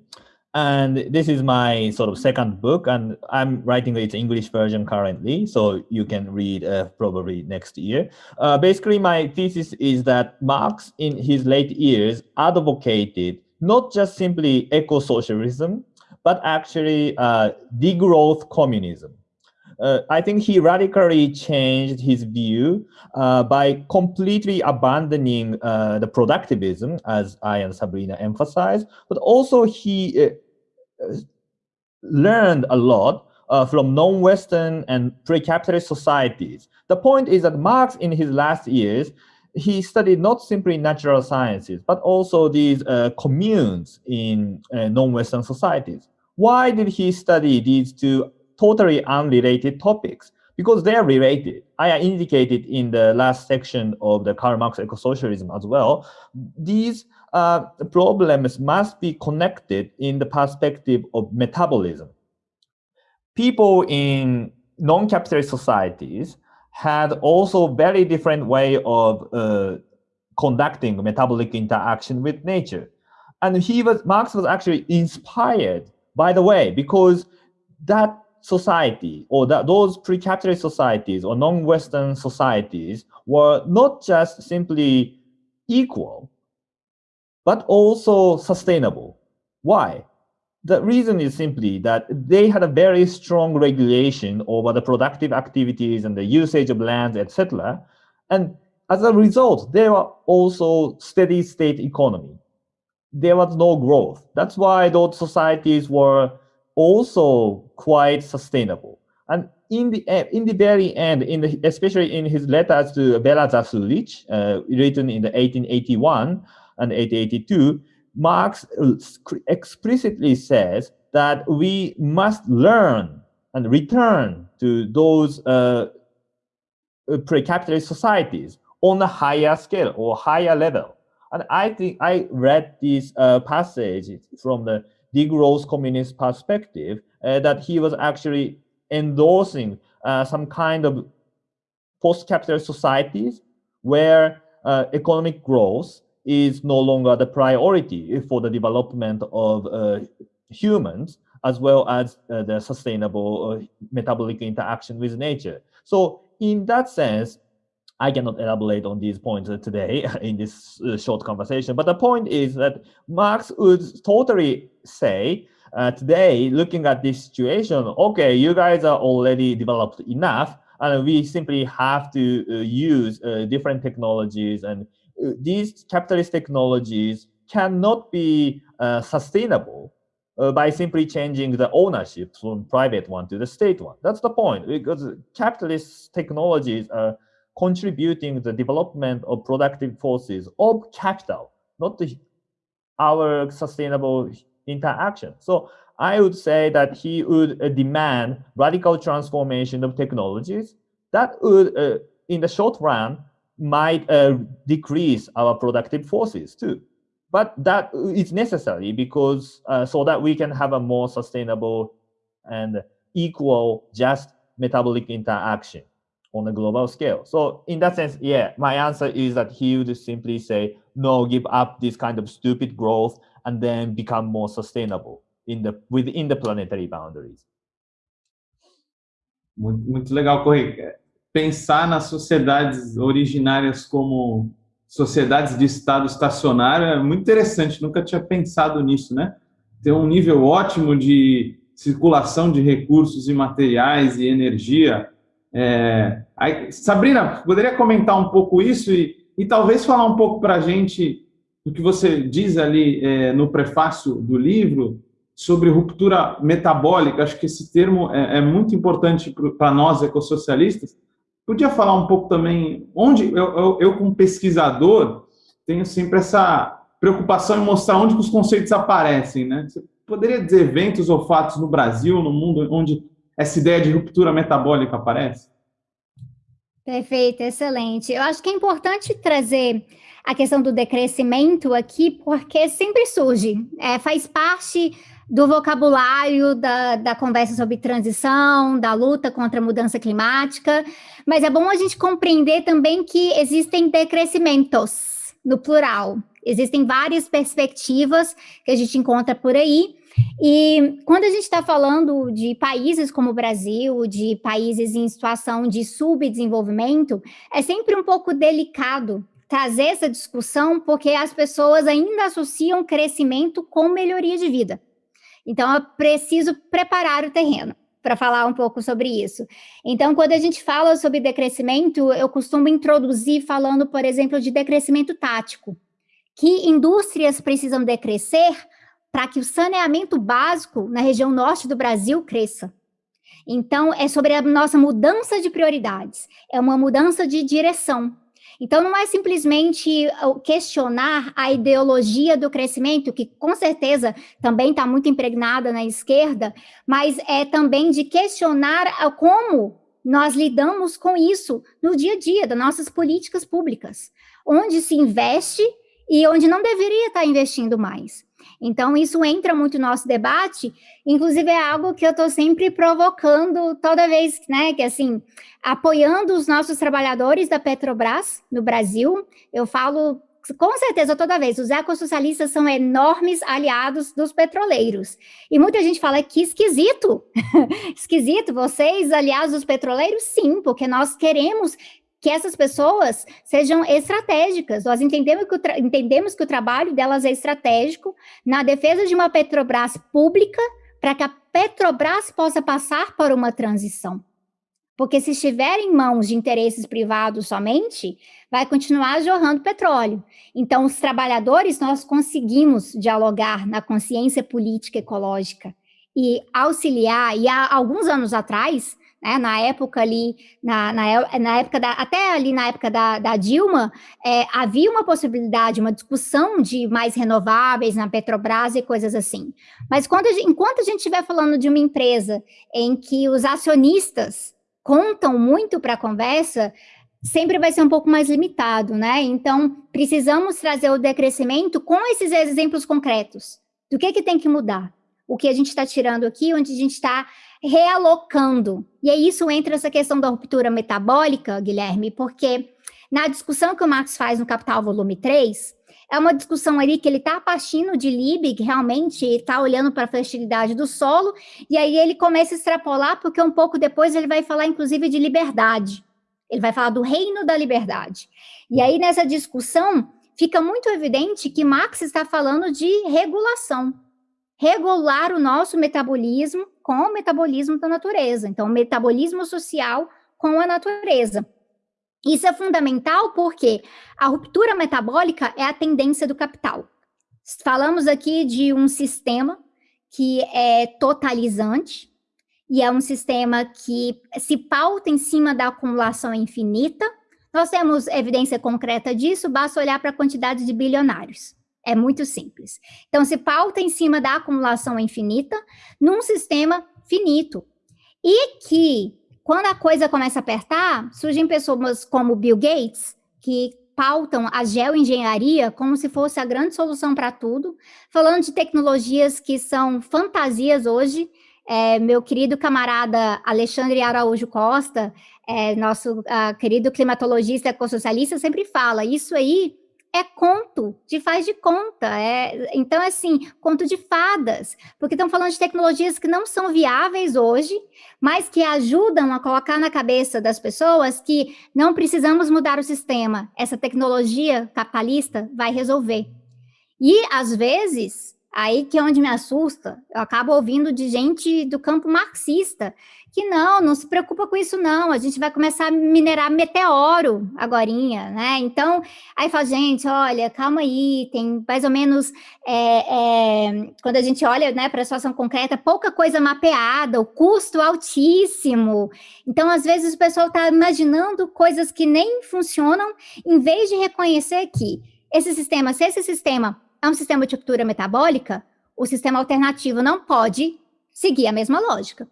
And this is my sort of second book, and I'm writing its English version currently, so you can read uh, probably next year. Uh, basically, my thesis is that Marx, in his late years, advocated not just simply eco-socialism, but actually uh, degrowth communism uh, I think he radically changed his view uh, by completely abandoning uh, the productivism, as I and Sabrina emphasized, but also he uh, learned a lot uh, from non-Western and pre-capitalist societies. The point is that Marx, in his last years, he studied not simply natural sciences, but also these uh, communes in non-Western societies. Why did he study these two totally unrelated topics because they are related. I indicated in the last section of the Karl Marx eco-socialism as well. These uh, problems must be connected in the perspective of metabolism. People in non-capitalist societies had also very different way of uh, conducting metabolic interaction with nature. And he was, Marx was actually inspired, by the way, because that society or that those pre-capitalist societies or non-Western societies were not just simply equal, but also sustainable. Why? The reason is simply that they had a very strong regulation over the productive activities and the usage of lands, etc. And as a result, there were also steady state economy. There was no growth. That's why those societies were also quite sustainable. And in the in the very end, in the, especially in his letters to Bela Zasulich, uh, written in the 1881 and 1882, Marx explicitly says that we must learn and return to those uh, uh, pre-capitalist societies on a higher scale or higher level. And I think I read this uh, passage from the degrowth communist perspective uh, that he was actually endorsing uh, some kind of post-capitalist societies where uh, economic growth is no longer the priority for the development of uh, humans as well as uh, the sustainable uh, metabolic interaction with nature. So in that sense, I cannot elaborate on these points today in this uh, short conversation, but the point is that Marx would totally say uh, today, looking at this situation, okay, you guys are already developed enough, and we simply have to uh, use uh, different technologies, and uh, these capitalist technologies cannot be uh, sustainable by simply changing the ownership from private one to the state one. That's the point, because capitalist technologies are contributing the development of productive forces of capital, not the, our sustainable interaction. So I would say that he would uh, demand radical transformation of technologies that would, uh, in the short run, might uh, decrease our productive forces too. But that is necessary because uh, so that we can have a more sustainable and equal just metabolic interaction on a global scale. So in that sense, yeah, my answer is that he would simply say, no, give up this kind of stupid growth and then become more sustainable in the within the planetary boundaries. Muito, legal, Correia. Pensar nas sociedades originárias como sociedades de estado estacionário é muito interessante, nunca tinha pensado nisso, né? Ter um nível ótimo de circulação de recursos e materiais e energia. É... Sabrina, poderia comentar um pouco isso e, e talvez falar um pouco para a gente do que você diz ali é, no prefácio do livro sobre ruptura metabólica, acho que esse termo é, é muito importante para nós ecossocialistas. Podia falar um pouco também, onde eu, eu, eu, como pesquisador, tenho sempre essa preocupação em mostrar onde os conceitos aparecem, né? Você poderia dizer eventos ou fatos no Brasil, no mundo, onde essa ideia de ruptura metabólica aparece? Perfeito, excelente. Eu acho que é importante trazer a questão do decrescimento aqui, porque sempre surge, é, faz parte do vocabulário da, da conversa sobre transição, da luta contra a mudança climática, mas é bom a gente compreender também que existem decrescimentos, no plural. Existem várias perspectivas que a gente encontra por aí, e quando a gente está falando de países como o Brasil, de países em situação de subdesenvolvimento, é sempre um pouco delicado trazer essa discussão, porque as pessoas ainda associam crescimento com melhoria de vida. Então, eu preciso preparar o terreno para falar um pouco sobre isso. Então, quando a gente fala sobre decrescimento, eu costumo introduzir falando, por exemplo, de decrescimento tático, que indústrias precisam decrescer para que o saneamento básico na região norte do Brasil cresça. Então, é sobre a nossa mudança de prioridades, é uma mudança de direção. Então, não é simplesmente questionar a ideologia do crescimento, que com certeza também está muito impregnada na esquerda, mas é também de questionar como nós lidamos com isso no dia a dia das nossas políticas públicas, onde se investe e onde não deveria estar investindo mais. Então, isso entra muito no nosso debate, inclusive é algo que eu estou sempre provocando toda vez, né, que assim, apoiando os nossos trabalhadores da Petrobras no Brasil, eu falo com certeza, toda vez, os ecossocialistas são enormes aliados dos petroleiros. E muita gente fala que esquisito, esquisito, vocês aliados dos petroleiros? Sim, porque nós queremos que essas pessoas sejam estratégicas. Nós entendemos que, o entendemos que o trabalho delas é estratégico na defesa de uma Petrobras pública para que a Petrobras possa passar por uma transição. Porque se estiver em mãos de interesses privados somente, vai continuar jorrando petróleo. Então, os trabalhadores, nós conseguimos dialogar na consciência política ecológica e auxiliar, e há alguns anos atrás, né, na época ali, na, na, na, época da, até ali na época da, da Dilma, é, havia uma possibilidade, uma discussão de mais renováveis na Petrobras e coisas assim. Mas quando enquanto a gente estiver falando de uma empresa em que os acionistas contam muito para a conversa, sempre vai ser um pouco mais limitado, né? Então, precisamos trazer o decrescimento com esses exemplos concretos. Do que, que tem que mudar? O que a gente está tirando aqui, onde a gente está realocando. E aí isso entra essa questão da ruptura metabólica, Guilherme, porque na discussão que o Marx faz no Capital Volume 3, é uma discussão ali que ele está partindo de Liebig, realmente está olhando para a fertilidade do solo, e aí ele começa a extrapolar, porque um pouco depois ele vai falar, inclusive, de liberdade. Ele vai falar do reino da liberdade. E aí, nessa discussão, fica muito evidente que Marx está falando de regulação regular o nosso metabolismo com o metabolismo da natureza. Então, metabolismo social com a natureza. Isso é fundamental porque a ruptura metabólica é a tendência do capital. Falamos aqui de um sistema que é totalizante e é um sistema que se pauta em cima da acumulação infinita. Nós temos evidência concreta disso, basta olhar para a quantidade de bilionários. É muito simples. Então, se pauta em cima da acumulação infinita num sistema finito. E que, quando a coisa começa a apertar, surgem pessoas como Bill Gates, que pautam a geoengenharia como se fosse a grande solução para tudo, falando de tecnologias que são fantasias hoje, é, meu querido camarada Alexandre Araújo Costa, é, nosso uh, querido climatologista ecossocialista, sempre fala, isso aí é conto, de faz de conta. É, então, assim, conto de fadas, porque estão falando de tecnologias que não são viáveis hoje, mas que ajudam a colocar na cabeça das pessoas que não precisamos mudar o sistema. Essa tecnologia capitalista vai resolver. E, às vezes, aí que é onde me assusta, eu acabo ouvindo de gente do campo marxista, que não, não se preocupa com isso não, a gente vai começar a minerar meteoro agorinha, né? Então, aí fala, gente, olha, calma aí, tem mais ou menos, é, é, quando a gente olha né, para a situação concreta, pouca coisa mapeada, o custo altíssimo. Então, às vezes o pessoal está imaginando coisas que nem funcionam, em vez de reconhecer que esse sistema, se esse sistema é um sistema de cultura metabólica, o sistema alternativo não pode seguir a mesma lógica.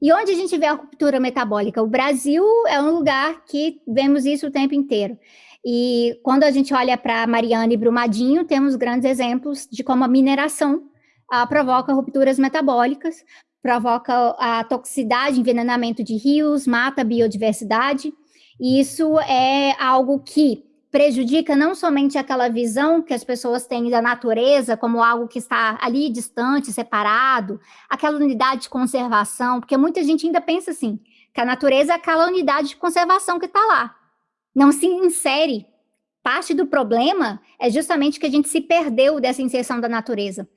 E onde a gente vê a ruptura metabólica? O Brasil é um lugar que vemos isso o tempo inteiro. E quando a gente olha para Mariana e Brumadinho, temos grandes exemplos de como a mineração ah, provoca rupturas metabólicas, provoca a toxicidade, envenenamento de rios, mata a biodiversidade. E isso é algo que prejudica não somente aquela visão que as pessoas têm da natureza como algo que está ali distante, separado, aquela unidade de conservação, porque muita gente ainda pensa assim, que a natureza é aquela unidade de conservação que está lá. Não se insere. Parte do problema é justamente que a gente se perdeu dessa inserção da natureza.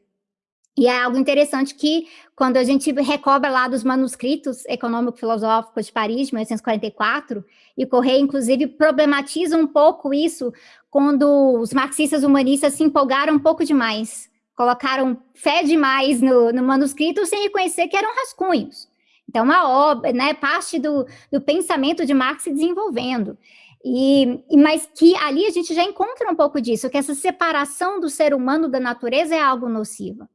E é algo interessante que, quando a gente recobra lá dos manuscritos econômico-filosóficos de Paris, de 1844, e Correia, inclusive, problematiza um pouco isso quando os marxistas humanistas se empolgaram um pouco demais, colocaram fé demais no, no manuscrito sem reconhecer que eram rascunhos. Então, uma obra, né, parte do, do pensamento de Marx se desenvolvendo. E, mas que ali a gente já encontra um pouco disso, que essa separação do ser humano da natureza é algo nociva.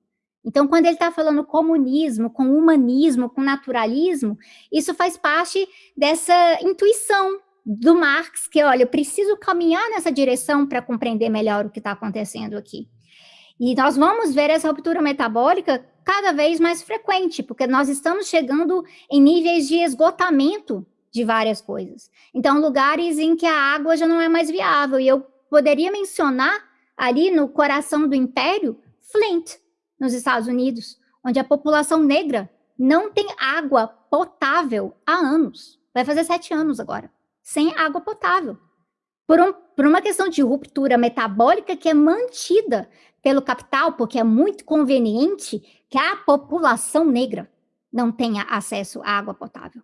Então, quando ele está falando comunismo, com humanismo, com naturalismo, isso faz parte dessa intuição do Marx, que, olha, eu preciso caminhar nessa direção para compreender melhor o que está acontecendo aqui. E nós vamos ver essa ruptura metabólica cada vez mais frequente, porque nós estamos chegando em níveis de esgotamento de várias coisas. Então, lugares em que a água já não é mais viável. E eu poderia mencionar ali no coração do império, Flint, nos Estados Unidos, onde a população negra não tem água potável há anos. Vai fazer sete anos agora, sem água potável. Por, um, por uma questão de ruptura metabólica que é mantida pelo capital, porque é muito conveniente que a população negra não tenha acesso à água potável.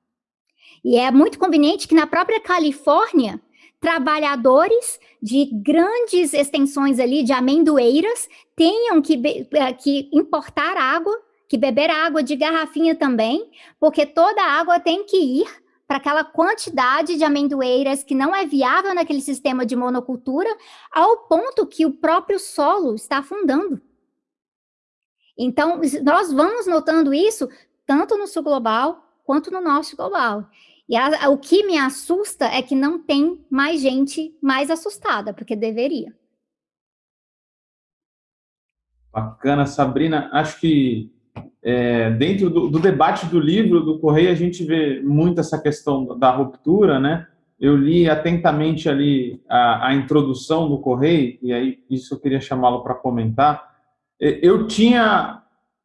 E é muito conveniente que na própria Califórnia trabalhadores de grandes extensões ali de amendoeiras tenham que, eh, que importar água, que beber água de garrafinha também, porque toda a água tem que ir para aquela quantidade de amendoeiras que não é viável naquele sistema de monocultura, ao ponto que o próprio solo está afundando. Então, nós vamos notando isso tanto no sul global quanto no norte global. E a, o que me assusta é que não tem mais gente mais assustada, porque deveria. Bacana, Sabrina. Acho que é, dentro do, do, debate do livro do Correio, a gente vê muito essa questão da ruptura, né? Eu li atentamente ali a, a introdução do Correio, e aí isso eu queria chamá-lo para comentar. Eu tinha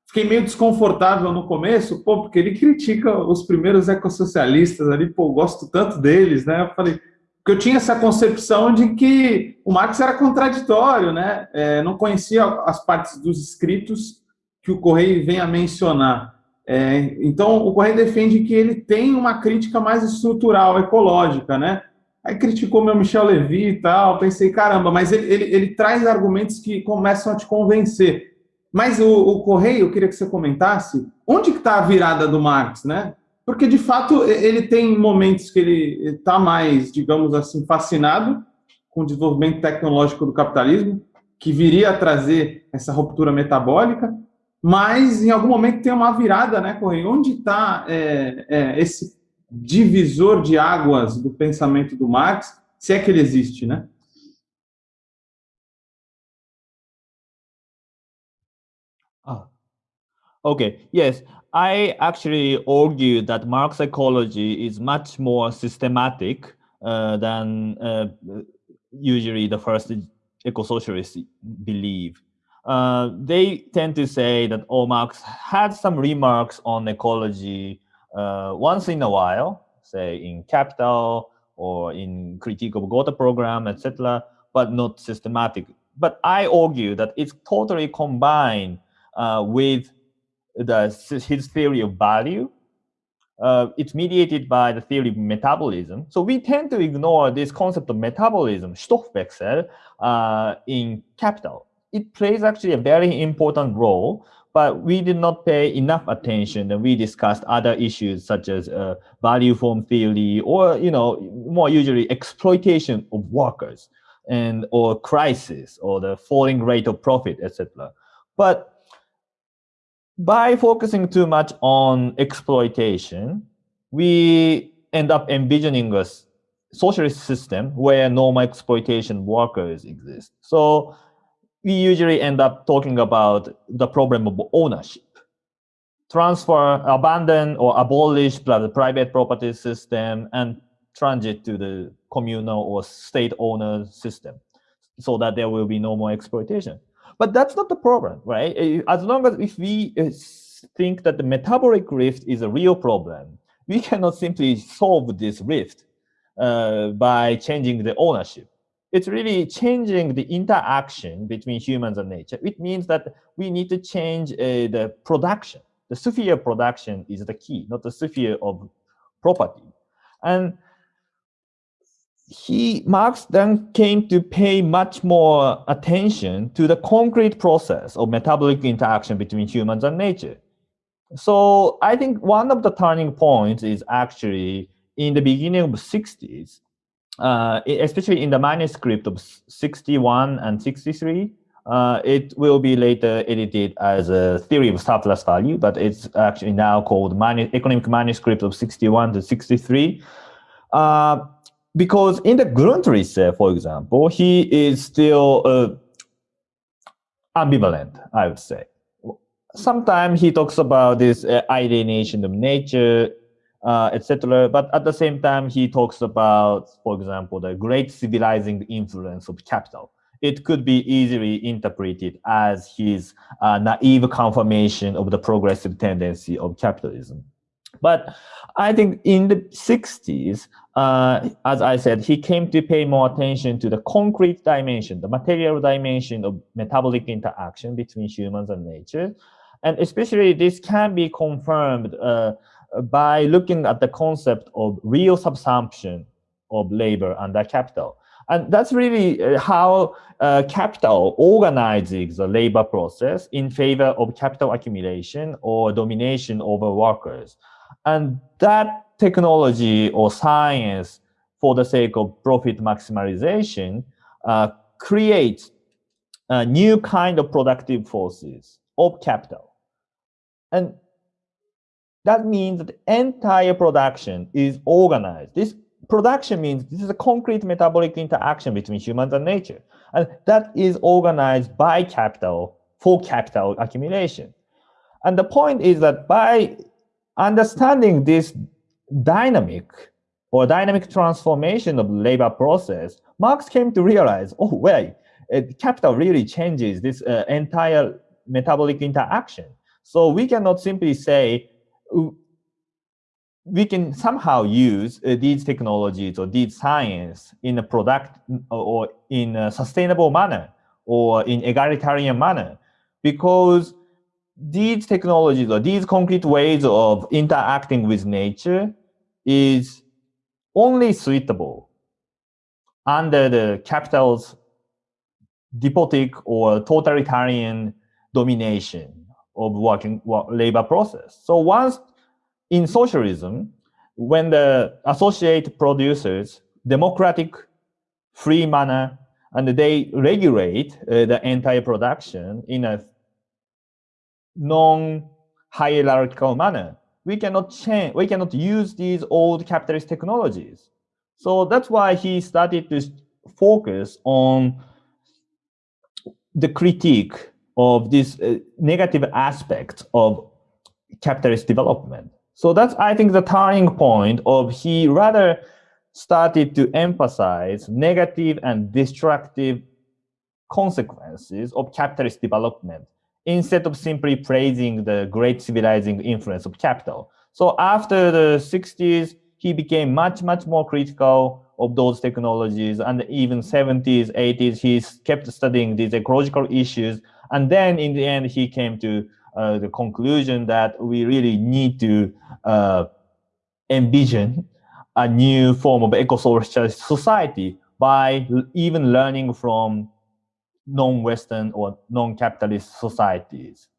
fiquei meio desconfortável no começo, pô, porque ele critica os primeiros ecossocialistas ali, pô, gosto tanto deles, né? Eu falei, porque eu tinha essa concepção de que o Marx era contraditório, né? É, não conhecia as partes dos escritos que o Correio vem a mencionar. É, então, o Correio defende que ele tem uma crítica mais estrutural, ecológica, né? Aí criticou meu Michel Levy e tal, pensei, caramba, mas ele, ele, ele traz argumentos que começam a te convencer. Mas o, o Correio, eu queria que você comentasse, onde está a virada do Marx, né? Porque, de fato, ele tem momentos que ele está mais, digamos assim, fascinado com o desenvolvimento tecnológico do capitalismo, que viria a trazer essa ruptura metabólica, mas em algum momento tem uma virada, né, Correio? Onde está é, é, esse divisor de águas do pensamento do Marx, se é que ele existe, né? Okay, yes. I actually argue that Marx psychology is much more systematic uh, than uh, usually the first eco-socialists believe. Uh, they tend to say that oh, Marx had some remarks on ecology uh, once in a while, say in Capital or in Critique of Gotha program, etc., but not systematic. But I argue that it's totally combined uh, with the, his theory of value. Uh, it's mediated by the theory of metabolism. So we tend to ignore this concept of metabolism, Stoffwechsel, uh, in capital. It plays actually a very important role, but we did not pay enough attention and we discussed other issues such as uh, value form theory or, you know, more usually exploitation of workers and or crisis or the falling rate of profit, etc. But by focusing too much on exploitation, we end up envisioning a socialist system where normal exploitation workers exist. So we usually end up talking about the problem of ownership. Transfer, abandon or abolish the private property system and transit to the communal or state owner system so that there will be no more exploitation. But that's not the problem, right? As long as if we eh, think that the metabolic rift is a real problem, we cannot simply solve this rift uh, by changing the ownership. It's really changing the interaction between humans and nature. It means that we need to change uh, the production. The sphere production is the key, not the sphere of property. And he Marx then came to pay much more attention to the concrete process of metabolic interaction between humans and nature. So I think one of the turning points is actually in the beginning of the 60s, uh, especially in the manuscript of 61 and 63. Uh, it will be later edited as a theory of surplus value, but it's actually now called manu economic manuscript of 61 to 63. Uh, because in the Grundrisse, for example, he is still uh, ambivalent, I would say. Sometimes he talks about this uh, alienation of nature, uh, etc. But at the same time, he talks about, for example, the great civilizing influence of capital. It could be easily interpreted as his uh, naive confirmation of the progressive tendency of capitalism. But I think in the 60s, uh, as I said, he came to pay more attention to the concrete dimension, the material dimension of metabolic interaction between humans and nature. And especially this can be confirmed uh, by looking at the concept of real subsumption of labor under capital. And that's really uh, how uh, capital organizes the labor process in favor of capital accumulation or domination over workers. And that technology or science for the sake of profit maximization uh, creates a new kind of productive forces of capital. And that means that the entire production is organized. This production means this is a concrete metabolic interaction between humans and nature. And that is organized by capital for capital accumulation. And the point is that by understanding this dynamic or dynamic transformation of labor process, Marx came to realize, oh, wait, capital really changes this uh, entire metabolic interaction. So we cannot simply say, we can somehow use uh, these technologies or these science in a product or in a sustainable manner or in egalitarian manner because these technologies or these concrete ways of interacting with nature is only suitable under the capital's despotic or totalitarian domination of working labor process. So once in socialism, when the associate producers democratic free manner and they regulate uh, the entire production in a non-hierarchical manner. We cannot change, we cannot use these old capitalist technologies. So that's why he started to focus on the critique of this uh, negative aspect of capitalist development. So that's, I think, the turning point of he rather started to emphasize negative and destructive consequences of capitalist development instead of simply praising the great civilizing influence of capital. So after the 60s, he became much, much more critical of those technologies. And even 70s, 80s, he kept studying these ecological issues. And then in the end, he came to uh, the conclusion that we really need to uh, envision a new form of eco-socialist society by even learning from non-Western or non-capitalist societies.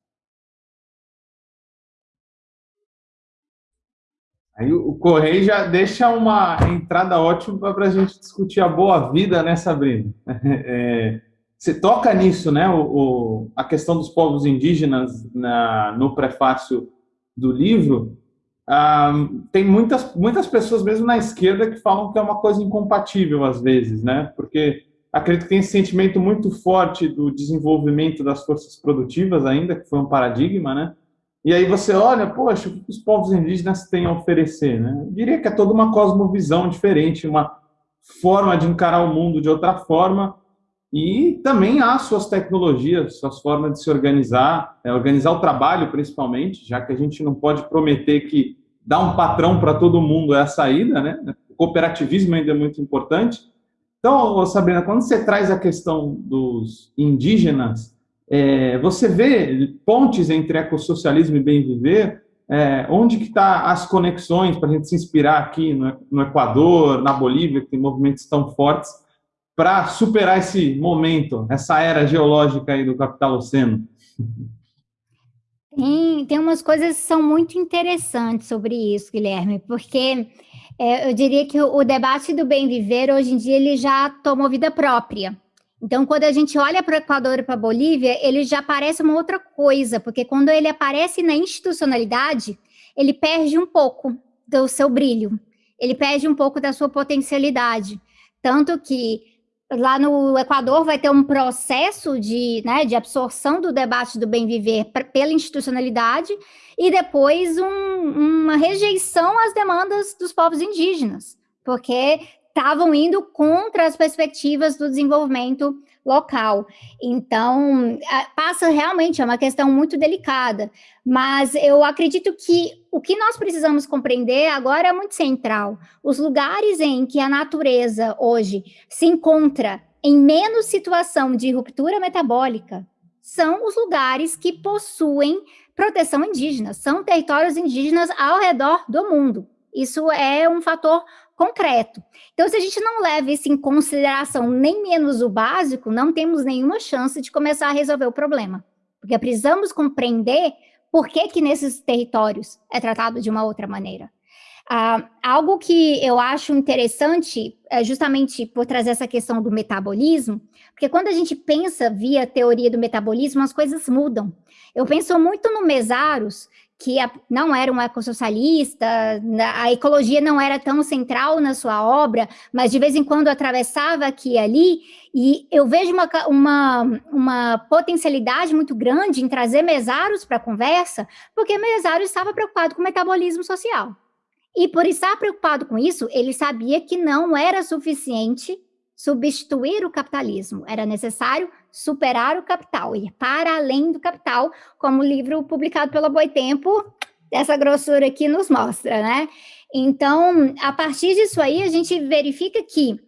Aí o Correio já deixa uma entrada ótima para a gente discutir a boa vida, né, Sabrina? É, você toca nisso, né? O, o, a questão dos povos indígenas na, no prefácio do livro. Ah, tem muitas, muitas pessoas, mesmo na esquerda, que falam que é uma coisa incompatível às vezes, né? Porque acredito que tem esse sentimento muito forte do desenvolvimento das forças produtivas ainda, que foi um paradigma, né? E aí você olha, poxa, o que os povos indígenas têm a oferecer, né? Eu diria que é toda uma cosmovisão diferente, uma forma de encarar o mundo de outra forma, e também há suas tecnologias, suas formas de se organizar, é, organizar o trabalho principalmente, já que a gente não pode prometer que dar um patrão para todo mundo é a saída, né? O cooperativismo ainda é muito importante. Então, Sabrina, quando você traz a questão dos indígenas, é, você vê pontes entre ecossocialismo e bem-viver, é, onde que está as conexões para a gente se inspirar aqui no, no Equador, na Bolívia, que tem movimentos tão fortes, para superar esse momento, essa era geológica aí do capitaloceno? Tem, tem umas coisas que são muito interessantes sobre isso, Guilherme, porque é, eu diria que o, debate do bem viver, hoje em dia, ele já tomou vida própria. Então, quando a gente olha para o Equador e para a Bolívia, ele já parece uma outra coisa, porque quando ele aparece na institucionalidade, ele perde um pouco do seu brilho, ele perde um pouco da sua potencialidade. Tanto que lá no Equador vai ter um processo de, né, de absorção do debate do bem viver pela institucionalidade e depois um, uma rejeição às demandas dos povos indígenas, porque estavam indo contra as perspectivas do desenvolvimento local. Então, passa realmente, é uma questão muito delicada, mas eu acredito que o que nós precisamos compreender agora é muito central. Os lugares em que a natureza hoje se encontra em menos situação de ruptura metabólica são os lugares que possuem proteção indígena, são territórios indígenas ao redor do mundo. Isso é um fator concreto. Então, se a gente não leva isso em consideração nem menos o básico, não temos nenhuma chance de começar a resolver o problema. Porque precisamos compreender por que, que nesses territórios é tratado de uma outra maneira. Ah, algo que eu acho interessante, é justamente por trazer essa questão do metabolismo, porque quando a gente pensa via teoria do metabolismo, as coisas mudam. Eu penso muito no Mesaros, que não era um ecossocialista, a ecologia não era tão central na sua obra, mas de vez em quando atravessava aqui e ali, e eu vejo uma, uma, uma potencialidade muito grande em trazer Mesaros para a conversa, porque Mesaros estava preocupado com o metabolismo social. E por estar preocupado com isso, ele sabia que não era suficiente substituir o capitalismo, era necessário superar o capital, ir para além do capital, como o livro publicado pela Boitempo, dessa grossura aqui nos mostra, né? Então, a partir disso aí, a gente verifica que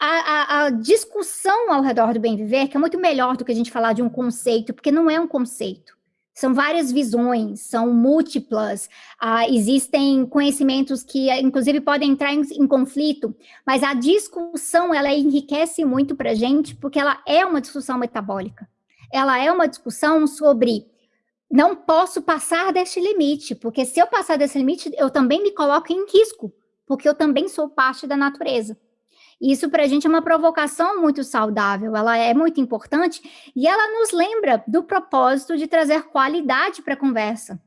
a, a, a, discussão ao redor do bem viver, que é muito melhor do que a gente falar de um conceito, porque não é um conceito. São várias visões, são múltiplas, ah, existem conhecimentos que, inclusive, podem entrar em, em, conflito, mas a discussão, ela enriquece muito para a gente, porque ela é uma discussão metabólica. Ela é uma discussão sobre não posso passar deste limite, porque se eu passar desse limite, eu também me coloco em risco, porque eu também sou parte da natureza. Isso para a gente é uma provocação muito saudável, ela é muito importante e ela nos lembra do propósito de trazer qualidade para a conversa.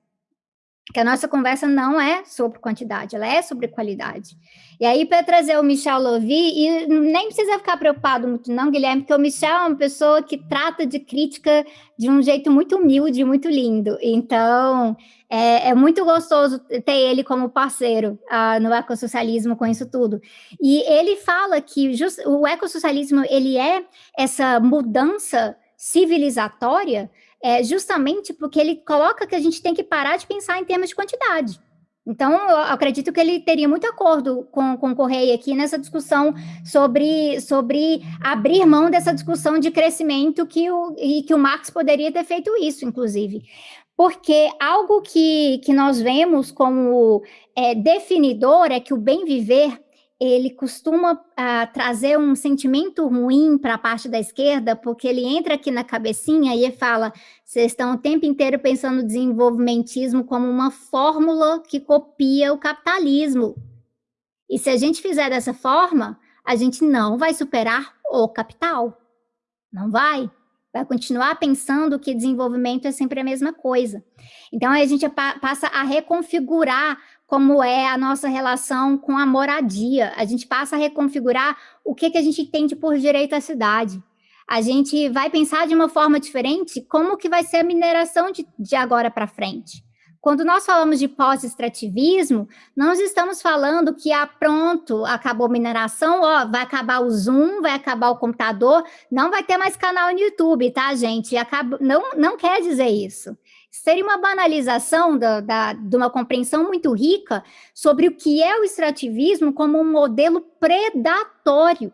Que a nossa conversa não é sobre quantidade, ela é sobre qualidade. E aí, para trazer o Michel Lovy, e nem precisa ficar preocupado muito não, Guilherme, porque o Michel é uma pessoa que trata de crítica de um jeito muito humilde, muito lindo. Então, é, é muito gostoso ter ele como parceiro uh, no ecossocialismo com isso tudo. E ele fala que just, o ecossocialismo, ele é essa mudança civilizatória é justamente porque ele coloca que a gente tem que parar de pensar em termos de quantidade. Então, eu acredito que ele teria muito acordo com, com o Correia aqui nessa discussão sobre, sobre abrir mão dessa discussão de crescimento que o, e que o Marx poderia ter feito isso, inclusive. Porque algo que, que nós vemos como é, definidor é que o bem viver ele costuma uh, trazer um sentimento ruim para a parte da esquerda, porque ele entra aqui na cabecinha e fala: vocês estão o tempo inteiro pensando no desenvolvimentismo como uma fórmula que copia o capitalismo. E se a gente fizer dessa forma, a gente não vai superar o capital. Não vai. Vai continuar pensando que desenvolvimento é sempre a mesma coisa. Então, a gente passa a reconfigurar como é a nossa relação com a moradia. A gente passa a reconfigurar o que, que a gente entende por direito à cidade. A gente vai pensar de uma forma diferente como que vai ser a mineração de, de agora para frente. Quando nós falamos de pós-extrativismo, nós estamos falando que, ah, pronto, acabou a mineração, ó, vai acabar o Zoom, vai acabar o computador, não vai ter mais canal no YouTube, tá, gente? Acaba, não, não quer dizer isso seria uma banalização da, da, de uma compreensão muito rica sobre o que é o extrativismo como um modelo predatório.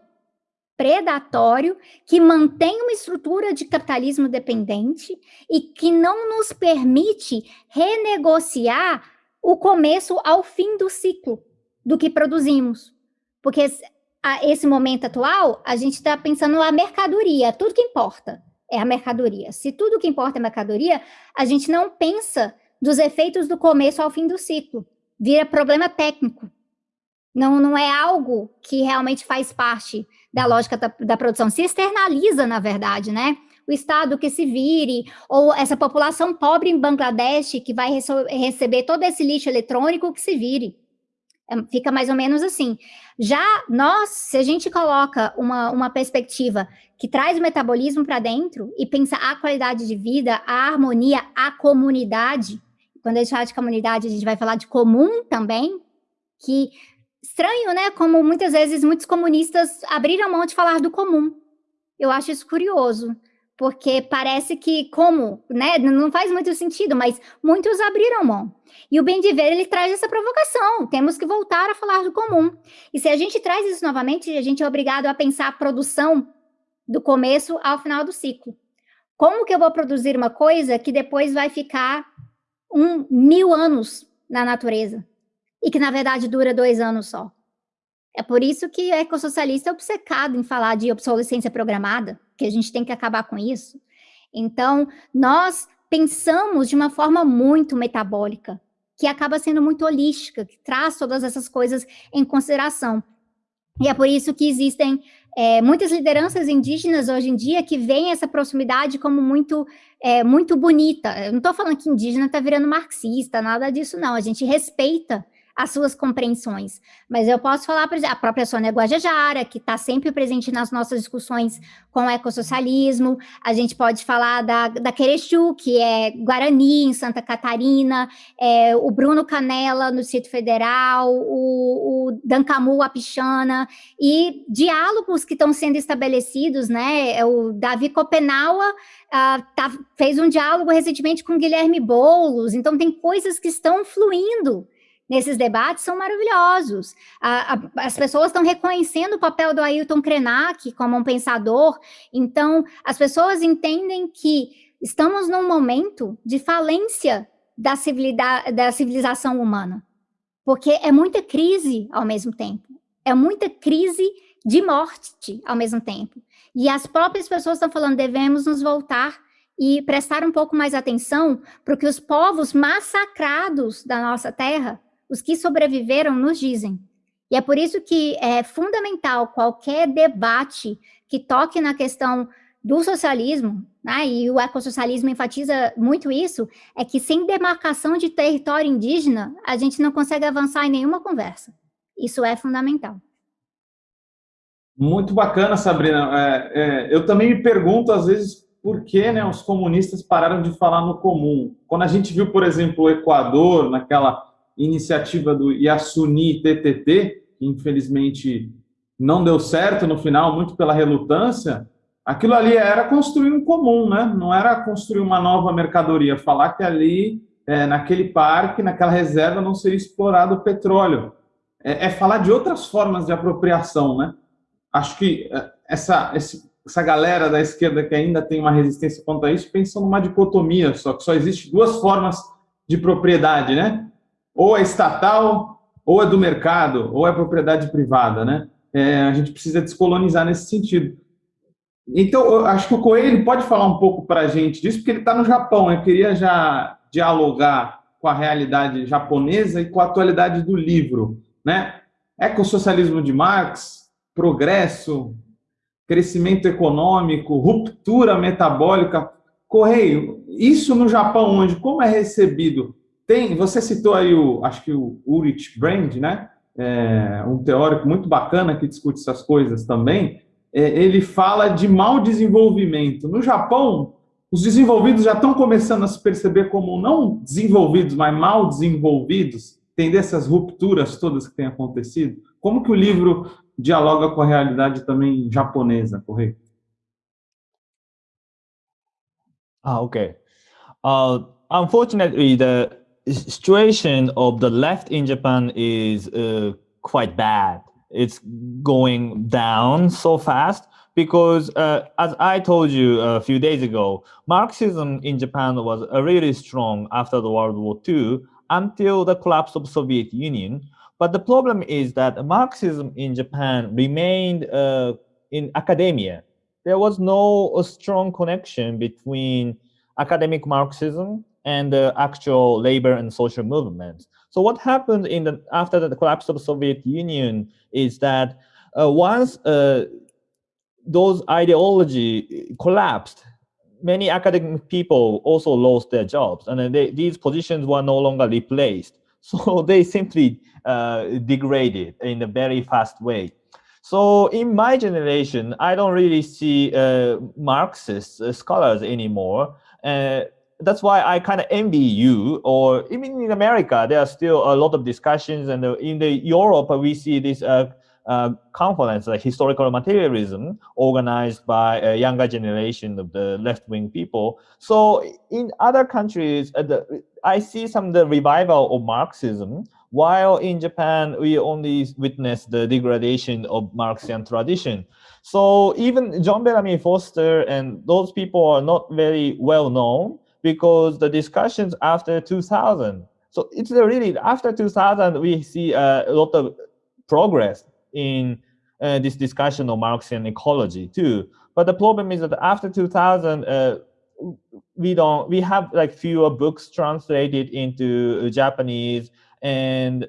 Predatório que mantém uma estrutura de capitalismo dependente e que não nos permite renegociar o começo ao fim do ciclo do que produzimos. Porque a esse momento atual, a gente está pensando na mercadoria, tudo que importa é a mercadoria. Se tudo que importa é mercadoria, a gente não pensa dos efeitos do começo ao fim do ciclo. Vira problema técnico. Não, não é algo que realmente faz parte da lógica da, da produção. Se externaliza, na verdade, né? O Estado que se vire, ou essa população pobre em Bangladesh que vai receber todo esse lixo eletrônico que se vire. É, fica mais ou menos assim. Já nós, se a gente coloca uma, uma perspectiva que traz o metabolismo para dentro e pensa a qualidade de vida, a harmonia, a comunidade, quando a gente fala de comunidade, a gente vai falar de comum também, que estranho, né? Como muitas vezes muitos comunistas abriram mão de falar do comum. Eu acho isso curioso porque parece que como, né, não faz muito sentido, mas muitos abriram mão. E o bem de ver, ele traz essa provocação, temos que voltar a falar do comum. E se a gente traz isso novamente, a gente é obrigado a pensar a produção do começo ao final do ciclo. Como que eu vou produzir uma coisa que depois vai ficar um mil anos na natureza? E que, na verdade, dura dois anos só. É por isso que o ecossocialista é obcecado em falar de obsolescência programada, que a gente tem que acabar com isso. Então, nós pensamos de uma forma muito metabólica, que acaba sendo muito holística, que traz todas essas coisas em consideração. E é por isso que existem é, muitas lideranças indígenas hoje em dia que veem essa proximidade como muito, é, muito bonita. Eu não estou falando que indígena está virando marxista, nada disso não. A gente respeita as suas compreensões. Mas eu posso falar, por exemplo, a própria Sônia Guajajara, que está sempre presente nas nossas discussões com o ecossocialismo, a gente pode falar da, da Querechu, que é Guarani, em Santa Catarina, é, o Bruno Canela, no Distrito Federal, o, o Dancamu Apichana, e diálogos que estão sendo estabelecidos, né, é o Davi Copenaua, Uh, tá, fez um diálogo recentemente com Guilherme Boulos, então tem coisas que estão fluindo nesses debates são maravilhosos. A, a, as pessoas estão reconhecendo o papel do Ailton Krenak como um pensador, então as pessoas entendem que estamos num momento de falência da, da civilização humana, porque é muita crise ao mesmo tempo, é muita crise de morte ao mesmo tempo. E as próprias pessoas estão falando, devemos nos voltar e prestar um pouco mais atenção para que os povos massacrados da nossa terra os que sobreviveram nos dizem. E é por isso que é fundamental qualquer debate que toque na questão do socialismo, né, e o ecossocialismo enfatiza muito isso, é que sem demarcação de território indígena, a gente não consegue avançar em nenhuma conversa. Isso é fundamental. Muito bacana, Sabrina. É, é, eu também me pergunto, às vezes, por que né, os comunistas pararam de falar no comum. Quando a gente viu, por exemplo, o Equador, naquela iniciativa do Yasuni TTT, que infelizmente não deu certo no final, muito pela relutância, aquilo ali era construir um comum, né? não era construir uma nova mercadoria, falar que ali, é, naquele parque, naquela reserva, não seria explorado o petróleo. É, é, falar de outras formas de apropriação. Né? Acho que é, essa, essa galera da esquerda que ainda tem uma resistência contra isso, pensa numa dicotomia, só que só existe duas formas de propriedade, né? Ou é estatal, ou é do mercado, ou é propriedade privada, né? É, a gente precisa descolonizar nesse sentido. Então, eu acho que o Coelho pode falar um pouco para a gente disso, porque ele está no Japão. Eu queria já dialogar com a realidade japonesa e com a atualidade do livro. Né? Ecossocialismo de Marx, progresso, crescimento econômico, ruptura metabólica. Correio, isso no Japão, onde como é recebido? Tem, você citou aí o, acho que o Ulrich Brand, né? É, um teórico muito bacana que discute essas coisas também é, ele fala de mau desenvolvimento. No Japão, os desenvolvidos já estão começando a se perceber como não desenvolvidos, mas mal desenvolvidos, entender essas rupturas todas que têm acontecido. Como que o livro dialoga com a realidade também japonesa, correto? Ah, okay. Uh, unfortunately, the situation of the left in Japan is uh, quite bad. it's going down so fast because uh, as I told you a few days ago, Marxism in Japan was uh, really strong after the World War II until the collapse of Soviet Union. But the problem is that Marxism in Japan remained uh, in academia. There was no strong connection between academic Marxism and the actual labor and social movements. So what happened in the after the collapse of the Soviet Union is that uh, once uh, those ideology collapsed, many academic people also lost their jobs, and they, these positions were no longer replaced. So they simply uh, degraded in a very fast way. So in my generation, I don't really see uh, Marxist uh, scholars anymore. Uh, that's why I kind of envy you. Or even in America, there are still a lot of discussions, and in the Europe we see this uh, uh, conference, like historical materialism, organized by a younger generation of the left-wing people. So in other countries, uh, the, I see some the revival of Marxism, while in Japan we only witness the degradation of Marxian tradition. So even John Bellamy Foster and those people are not very well known, because the discussions after 2000, so it's really after 2000, we see a lot of progress in uh, this discussion of Marxian ecology too. But the problem is that after 2000, uh, we don't, we have like fewer books translated into Japanese. And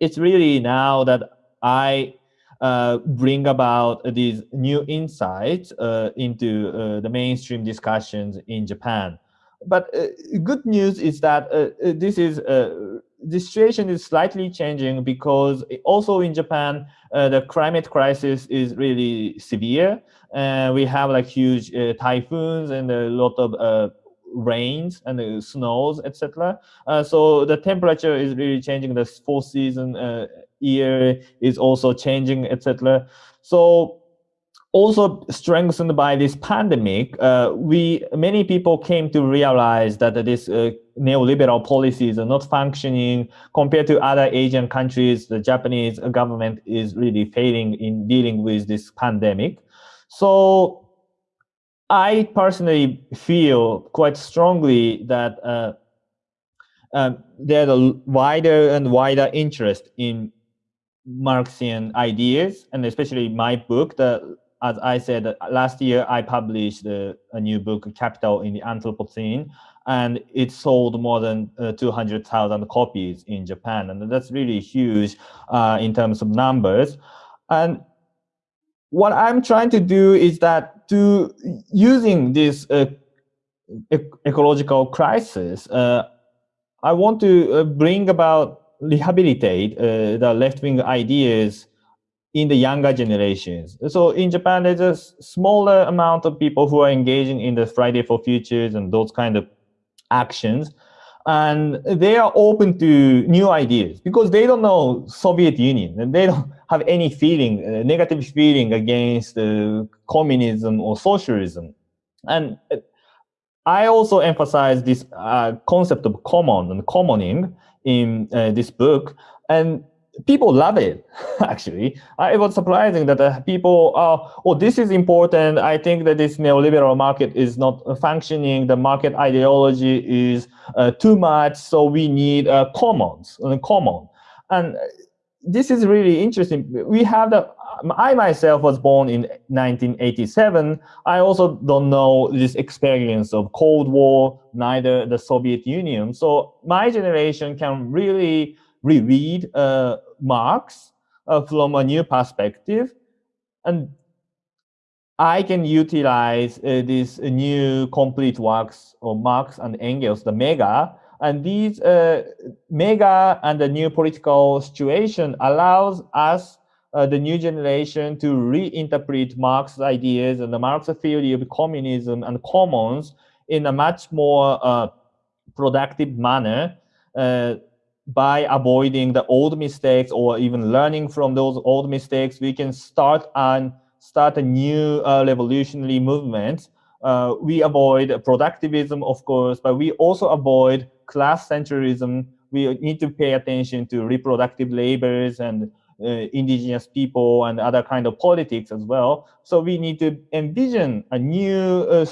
it's really now that I uh, bring about these new insights uh, into uh, the mainstream discussions in Japan but uh, good news is that uh, uh this is uh, the situation is slightly changing because also in Japan, uh, the climate crisis is really severe. Uh, we have like huge typhoons and a lot of rains and snows, etc. so the temperature is really changing. The four season year is also changing, etc. So also strengthened by this pandemic, uh, we many people came to realize that this uh, neoliberal policies are not functioning compared to other Asian countries. The Japanese government is really failing in dealing with this pandemic. So I personally feel quite strongly that uh, um, there's a wider and wider interest in Marxian ideas, and especially my book, the as I said, last year I published a, a new book, Capital in the Anthropocene, and it sold more than uh, 200,000 copies in Japan. And that's really huge uh, in terms of numbers. And what I'm trying to do is that to using this uh, ecological crisis, uh, I want to uh, bring about rehabilitate uh, the left-wing ideas in the younger generations. So in Japan, there's a smaller amount of people who are engaging in the Friday for Futures and those kind of actions. And they are open to new ideas because they don't know Soviet Union and they don't have any feeling, uh, negative feeling against uh, communism or socialism. And uh, I also emphasize this uh, concept of common and commoning in uh, this book. And people love it actually. Uh, it was surprising that uh, people are oh this is important. I think that this neoliberal market is not functioning. The market ideology is uh, too much. So we need uh, commons uh, common. And this is really interesting. We have the i myself was born in 1987 i also don't know this experience of cold war neither the soviet union. So my generation can really reread uh, Marx uh, from a new perspective. And I can utilize uh, these new complete works of Marx and Engels, the mega, and these uh, mega and the new political situation allows us, uh, the new generation, to reinterpret Marx's ideas and the Marx theory of communism and commons in a much more uh, productive manner uh, by avoiding the old mistakes or even learning from those old mistakes, we can start and start a new uh, revolutionary movement. Uh, we avoid productivism, of course, but we also avoid class centrism. We need to pay attention to reproductive labors and uh, indigenous people and other kind of politics as well. So we need to envision a new uh,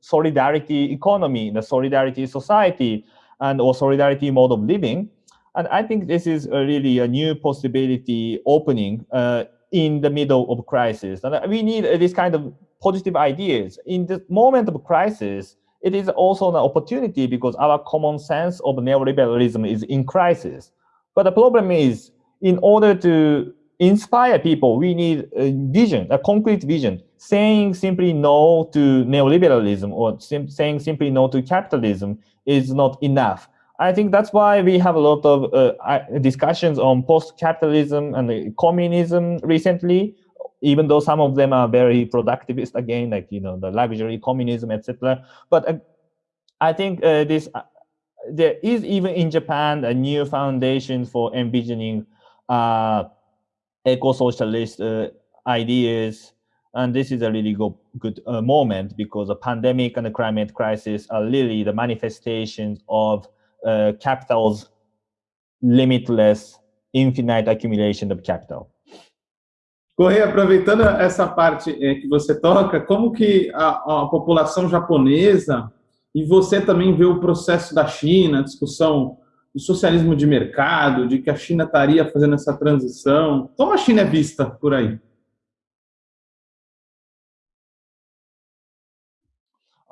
solidarity economy, the solidarity society, and or solidarity mode of living. And I think this is a really a new possibility opening uh, in the middle of crisis. And we need uh, this kind of positive ideas. In the moment of crisis, it is also an opportunity because our common sense of neoliberalism is in crisis. But the problem is, in order to inspire people, we need a vision, a concrete vision. Saying simply no to neoliberalism or sim saying simply no to capitalism is not enough. I think that's why we have a lot of uh, discussions on post-capitalism and communism recently, even though some of them are very productivist again, like you know the luxury communism, etc. But uh, I think uh, this uh, there is even in Japan a new foundation for envisioning uh, eco-socialist uh, ideas, and this is a really go good moment because the pandemic and the climate crisis are really the manifestations of uh, capital's limitless, infinite accumulation of capital. Correia, aproveitando essa parte é, que você toca, como que a, a, população japonesa e você também vê o processo da China, a discussão do socialismo de mercado, de que a China estaria fazendo essa transição. Como a China é vista por aí?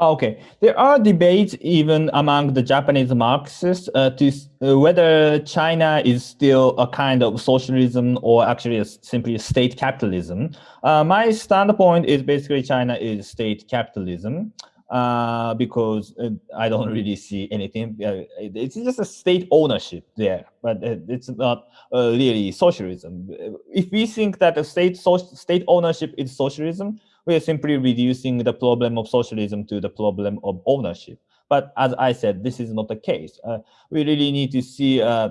Okay, there are debates even among the Japanese Marxists uh, to uh, whether China is still a kind of socialism or actually a, simply state capitalism. Uh, my standpoint is basically China is state capitalism uh, because uh, I don't really see anything. Uh, it's just a state ownership there, but it's not really socialism. If we think that a state so state ownership is socialism, we are simply reducing the problem of socialism to the problem of ownership. But as I said, this is not the case. Uh, we really need to see uh,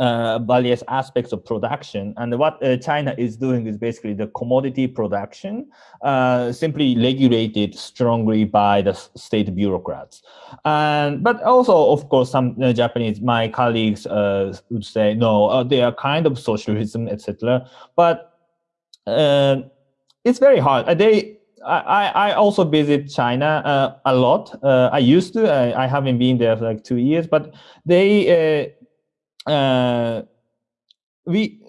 uh, various aspects of production. And what uh, China is doing is basically the commodity production, uh, simply regulated strongly by the state bureaucrats. And but also, of course, some uh, Japanese, my colleagues uh, would say, no, uh, they are kind of socialism, etc. But it's very hard. They I, I also visit China uh, a lot. Uh, I used to. I, I, haven't been there for like two years, but they, uh, uh we,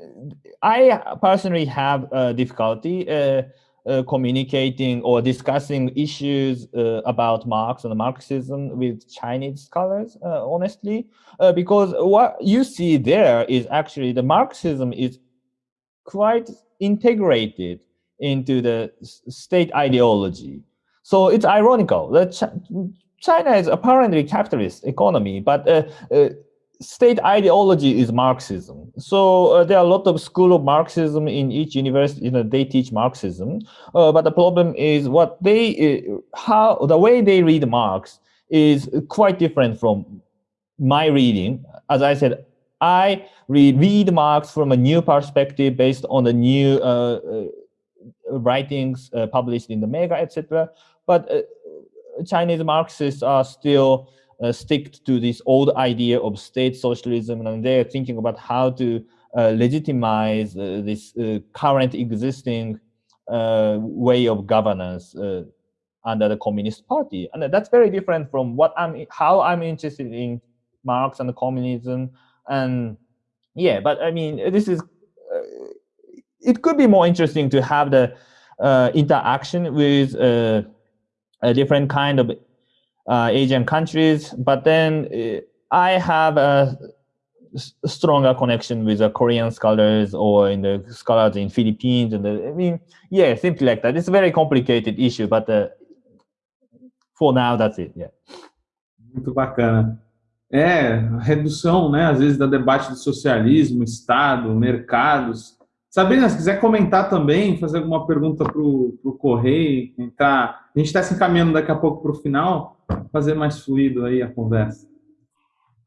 I personally have difficulty uh, uh, communicating or discussing issues about Marx and Marxism with Chinese scholars, honestly, because what you see there is actually the Marxism is quite integrated into the state ideology. So it's ironical that Ch China is apparently capitalist economy, but uh, uh, state ideology is Marxism. So uh, there are a lot of school of Marxism in each university. You know, they teach Marxism, uh, but the problem is what they uh, how the way they read Marx is quite different from my reading. As I said, I read, Marx from a new perspective based on the new uh, uh, writings uh, published in the Mega, etc. But Chinese Marxists are still uh, stick to this old idea of state socialism and they're thinking about how to uh, legitimize uh, this uh, current existing uh, way of governance uh, under the Communist Party. And that's very different from what I'm, how I'm interested in Marx and communism. And yeah, but I mean, this is, it could be more interesting to have the interaction with a different kind of uh, Asian countries, but then uh, I have a stronger connection with the Korean scholars or in the scholars in Philippines. And the, I mean, yeah, simply like that. It's a very complicated issue, but uh, for now, that's it. Yeah. Muito bacana. É, redução, né, às vezes, da debate do socialismo, Estado, mercados. Sabrina, se quiser comentar também, fazer alguma pergunta para o Correio, entrar. A gente está se encaminhando daqui a pouco para o final, fazer mais fluido aí a conversa.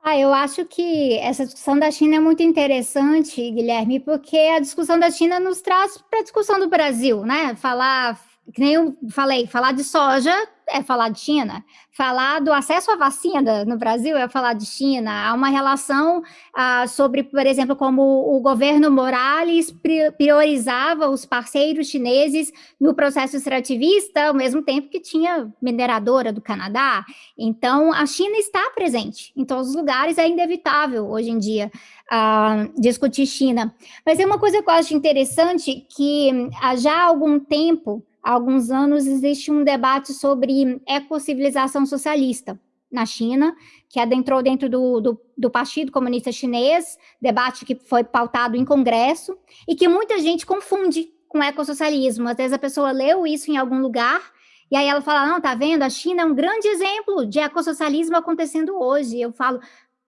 Ah, eu acho que essa discussão da China é muito interessante, Guilherme, porque a discussão da China nos traz para a discussão do Brasil, né? Falar, que nem eu falei, falar de soja é falar de China. Falar do acesso à vacina no Brasil é falar de China. Há uma relação ah, sobre, por exemplo, como o governo Morales priorizava os parceiros chineses no processo extrativista, ao mesmo tempo que tinha mineradora do Canadá. Então, a China está presente em todos os lugares, é inevitável hoje em dia ah, discutir China. Mas é uma coisa que eu acho interessante que ah, já há algum tempo há alguns anos existe um debate sobre ecocivilização socialista na China, que adentrou dentro do, do, do, Partido Comunista Chinês, debate que foi pautado em congresso, e que muita gente confunde com ecossocialismo. Às vezes a pessoa leu isso em algum lugar, e aí ela fala, não, tá vendo, a China é um grande exemplo de ecossocialismo acontecendo hoje. Eu falo,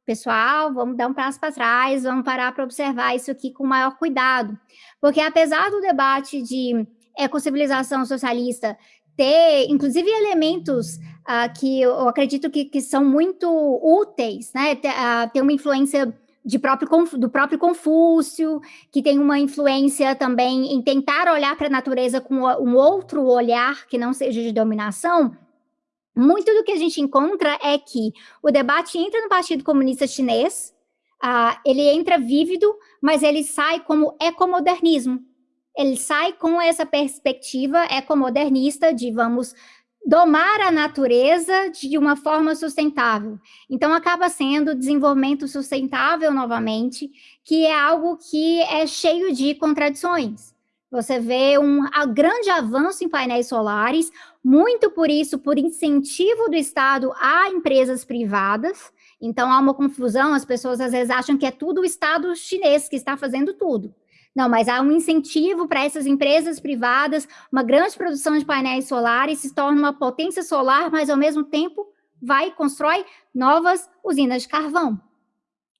pessoal, vamos dar um passo para trás, vamos parar para observar isso aqui com maior cuidado. Porque apesar do debate de ecocivilização socialista ter, inclusive, elementos uh, que eu acredito que, que são muito úteis, né? Ter, uh, ter uma influência de próprio, do próprio Confúcio, que tem uma influência também em tentar olhar para a natureza com um outro olhar que não seja de dominação, muito do que a gente encontra é que o debate entra no Partido Comunista Chinês, uh, ele entra vívido, mas ele sai como ecomodernismo, ele sai com essa perspectiva ecomodernista de vamos domar a natureza de uma forma sustentável. Então, acaba sendo desenvolvimento sustentável novamente, que é algo que é cheio de contradições. Você vê um grande avanço em painéis solares, muito por isso, por incentivo do Estado a empresas privadas. Então, há uma confusão, as pessoas às vezes acham que é tudo o Estado chinês que está fazendo tudo. Não, mas há um incentivo para essas empresas privadas, uma grande produção de painéis solares se torna uma potência solar, mas ao mesmo tempo vai e constrói novas usinas de carvão.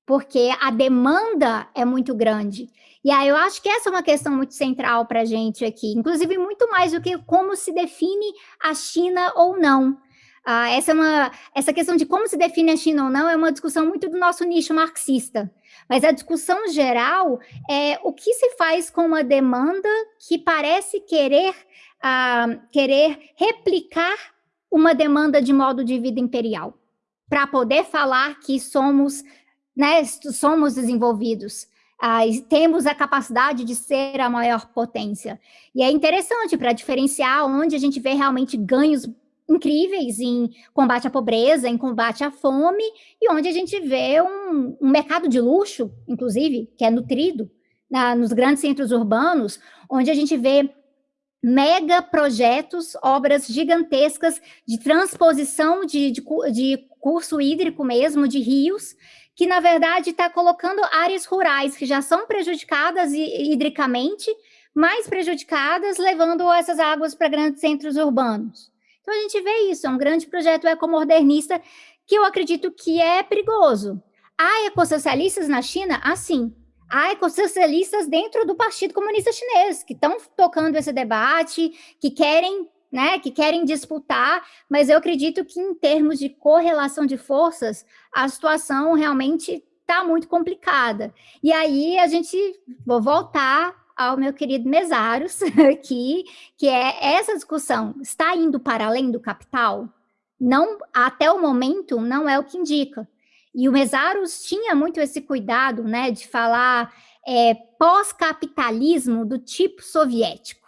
Porque a demanda é muito grande. E aí eu acho que essa é uma questão muito central para a gente aqui, inclusive muito mais do que como se define a China ou não. Ah, essa, é uma, essa questão de como se define a China ou não é uma discussão muito do nosso nicho marxista. Mas a discussão geral é o que se faz com uma demanda que parece querer, ah, querer replicar uma demanda de modo de vida imperial, para poder falar que somos, né, somos desenvolvidos. Ah, temos a capacidade de ser a maior potência. E é interessante para diferenciar onde a gente vê realmente ganhos incríveis em combate à pobreza, em combate à fome, e onde a gente vê um, um mercado de luxo, inclusive, que é nutrido na, nos grandes centros urbanos, onde a gente vê mega projetos, obras gigantescas de transposição de, de, de curso hídrico mesmo, de rios, que na verdade está colocando áreas rurais que já são prejudicadas hidricamente mais prejudicadas, levando essas águas para grandes centros urbanos. Então a gente vê isso, é um grande projeto ecomodernista que eu acredito que é perigoso. Há ecossocialistas na China? Assim. Há ecossocialistas dentro do Partido Comunista Chinês, que estão tocando esse debate, que querem né, que querem disputar, mas eu acredito que em termos de correlação de forças, a situação realmente está muito complicada. E aí a gente, vou voltar ao meu querido Mesaros aqui, que é essa discussão, está indo para além do capital? Não, até o momento, não é o que indica. E o Mesaros tinha muito esse cuidado, né, de falar é, pós-capitalismo do tipo soviético.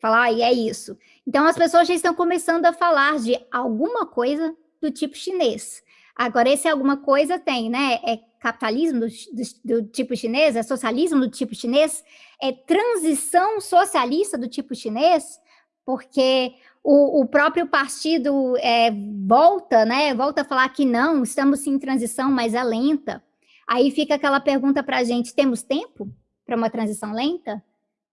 Falar, e é isso. Então, as pessoas já estão começando a falar de alguma coisa do tipo chinês. Agora, esse alguma coisa tem, né? É capitalismo do, do, do, tipo chinês? É socialismo do tipo chinês? É transição socialista do tipo chinês? Porque o, o próprio partido é, volta, né? Volta a falar que não, estamos em transição, mas é lenta. Aí fica aquela pergunta para a gente: temos tempo para uma transição lenta?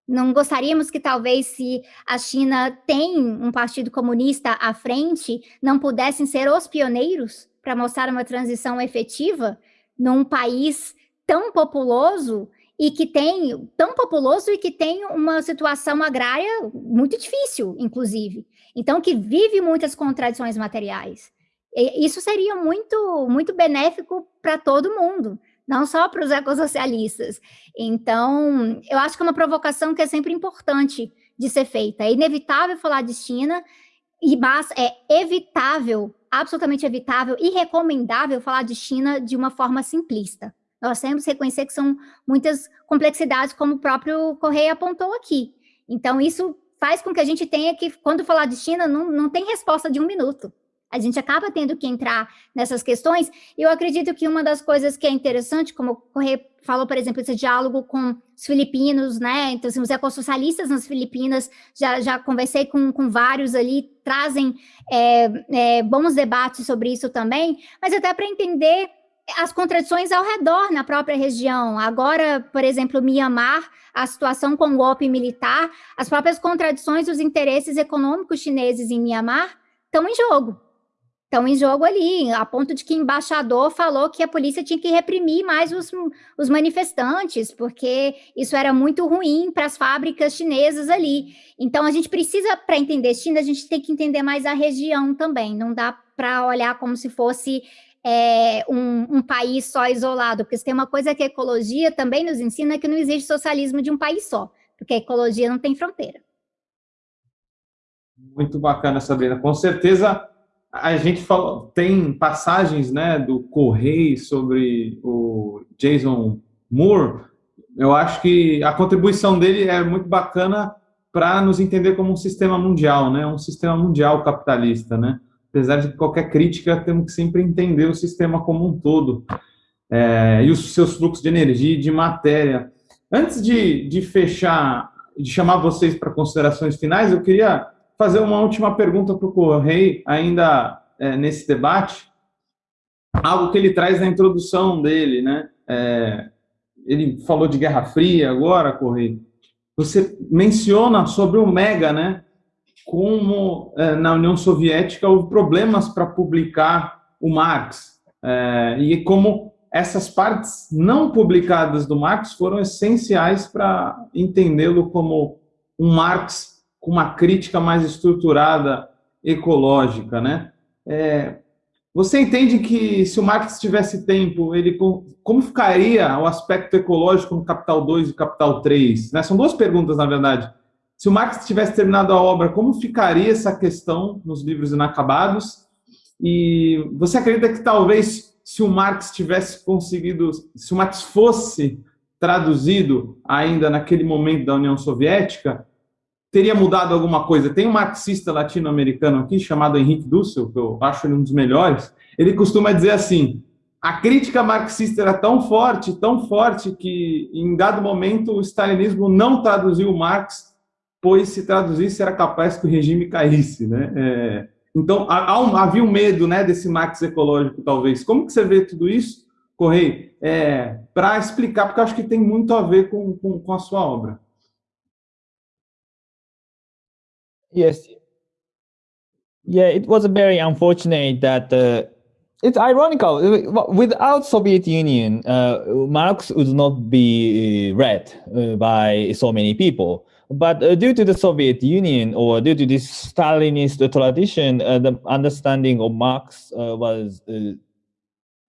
Não gostaríamos que talvez se a China tem um partido comunista à frente, não pudessem ser os pioneiros para mostrar uma transição efetiva num país tão populoso e que tem tão populoso e que tem uma situação agrária muito difícil, inclusive. Então, que vive muitas contradições materiais. E isso seria muito, muito benéfico para todo mundo não só para os ecossocialistas. Então, eu acho que é uma provocação que é sempre importante de ser feita. É inevitável falar de China, e mas é evitável, absolutamente evitável e recomendável falar de China de uma forma simplista. Nós temos que reconhecer que são muitas complexidades, como o próprio Correia apontou aqui. Então, isso faz com que a gente tenha que, quando falar de China, não, não tem resposta de um minuto. A gente acaba tendo que entrar nessas questões. E eu acredito que uma das coisas que é interessante, como o Correia falou, por exemplo, esse diálogo com os filipinos, né? Então, assim, os ecossocialistas nas Filipinas, já, já conversei com, com vários ali, trazem é, é, bons debates sobre isso também, mas até para entender as contradições ao redor na própria região. Agora, por exemplo, Mianmar, a situação com o golpe militar, as próprias contradições dos interesses econômicos chineses em Mianmar estão em jogo estão em jogo ali, a ponto de que o embaixador falou que a polícia tinha que reprimir mais os, os manifestantes, porque isso era muito ruim para as fábricas chinesas ali. Então, a gente precisa, para entender China, a gente tem que entender mais a região também, não dá para olhar como se fosse é, um, um, país só isolado, porque tem uma coisa que a ecologia também nos ensina, que não existe socialismo de um país só, porque a ecologia não tem fronteira. Muito bacana, Sabrina. Com certeza a gente falou, tem passagens né, do Correio sobre o Jason Moore. Eu acho que a contribuição dele é muito bacana para nos entender como um sistema mundial, né? Um sistema mundial capitalista, né? Apesar de qualquer crítica, temos que sempre entender o sistema como um todo é, e os seus fluxos de energia e de matéria. Antes de, de fechar, de chamar vocês para considerações finais, eu queria fazer uma última pergunta para o Correio, ainda é, nesse debate, algo que ele traz na introdução dele, né? É, ele falou de Guerra Fria agora, Correio. Você menciona sobre o Mega, né? Como é, na União Soviética houve problemas para publicar o Marx é, e como essas partes não publicadas do Marx foram essenciais para entendê-lo como um Marx com uma crítica mais estruturada ecológica, né? É, você entende que se o Marx tivesse tempo, ele como ficaria o aspecto ecológico no Capital 2 e Capital 3? Né? São duas perguntas, na verdade. Se o Marx tivesse terminado a obra, como ficaria essa questão nos livros inacabados? E você acredita que talvez se o Marx tivesse conseguido, se o Marx fosse traduzido ainda naquele momento da União Soviética, teria mudado alguma coisa. Tem um marxista latino-americano aqui, chamado Henrique Dussel, que eu acho ele um dos melhores, ele costuma dizer assim, a crítica marxista era tão forte, tão forte, que em dado momento o stalinismo não traduziu Marx, pois se traduzisse era capaz que o regime caísse. Né? É, então, havia um medo né, desse Marx ecológico, talvez. Como que você vê tudo isso, Correio? É, Para explicar, porque acho que tem muito a ver com, com, com a sua obra. Yes. Yeah, it was very unfortunate that uh, it's ironical. Without Soviet Union, uh, Marx would not be read uh, by so many people. But uh, due to the Soviet Union or due to this Stalinist tradition, uh, the understanding of Marx uh, was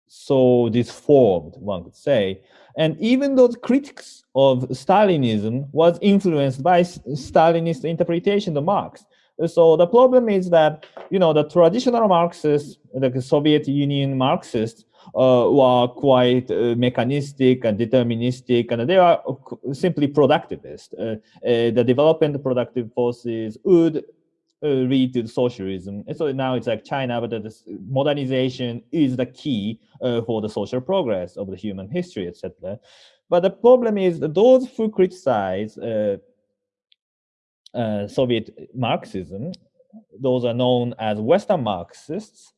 so disformed, one could say. And even those critics of Stalinism was influenced by Stalinist interpretation of Marx. So the problem is that, you know, the traditional Marxists, the Soviet Union Marxists, uh, were quite uh, mechanistic and deterministic, and they are simply productivist. Uh, uh the development productive forces would uh, lead to socialism. And so now it's like China, but the modernization is the key uh, for the social progress of the human history, etc. But the problem is those who criticize uh, Soviet Marxism, those are known as Western Marxists,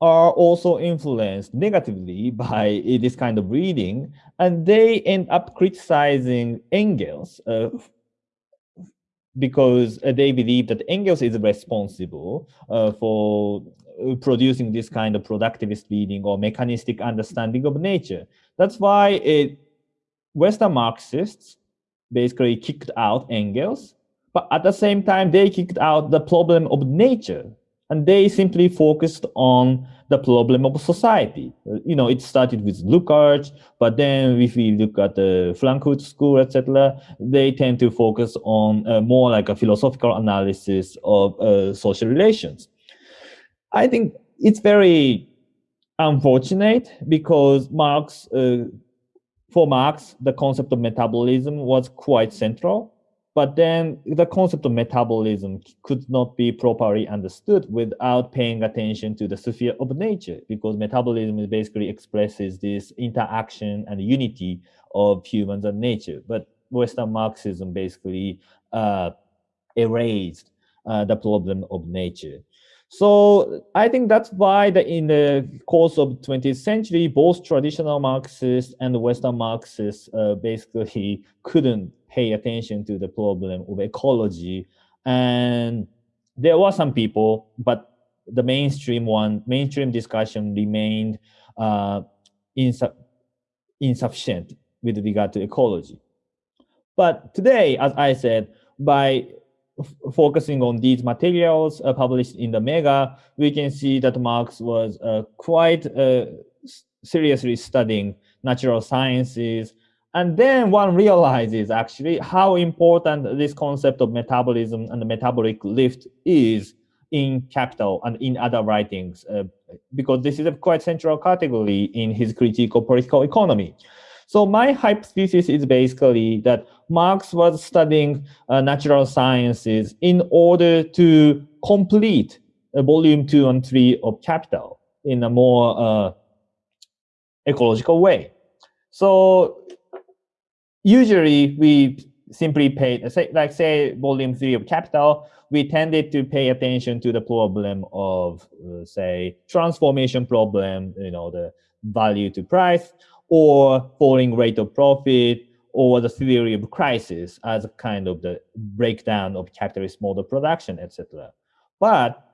are also influenced negatively by this kind of reading, and they end up criticizing Engels uh, because they believe that Engels is responsible uh, for producing this kind of productivist reading or mechanistic understanding of nature. That's why it, Western Marxists basically kicked out Engels but at the same time, they kicked out the problem of nature and they simply focused on the problem of society. You know, it started with Lukács, but then if we look at the Frankfurt School, etc., they tend to focus on uh, more like a philosophical analysis of uh, social relations. I think it's very unfortunate because Marx, uh, for Marx, the concept of metabolism was quite central but then the concept of metabolism could not be properly understood without paying attention to the sphere of nature, because metabolism basically expresses this interaction and unity of humans and nature. But Western Marxism basically uh, erased uh, the problem of nature. So I think that's why the, in the course of 20th century, both traditional Marxists and Western Marxists uh, basically couldn't pay attention to the problem of ecology. And there were some people, but the mainstream one, mainstream discussion remained uh, insu insufficient with regard to ecology. But today, as I said, by focusing on these materials uh, published in the Mega, we can see that Marx was uh, quite uh, seriously studying natural sciences. And then one realizes actually how important this concept of metabolism and the metabolic lift is in Capital and in other writings, uh, because this is a quite central category in his critique of political economy. So my hypothesis is basically that Marx was studying uh, natural sciences in order to complete uh, volume two and three of Capital in a more uh, ecological way. So usually we simply pay, like say volume three of Capital, we tended to pay attention to the problem of, uh, say, transformation problem, you know, the value to price, or falling rate of profit, or the theory of crisis as a kind of the breakdown of capitalist model production, etc. But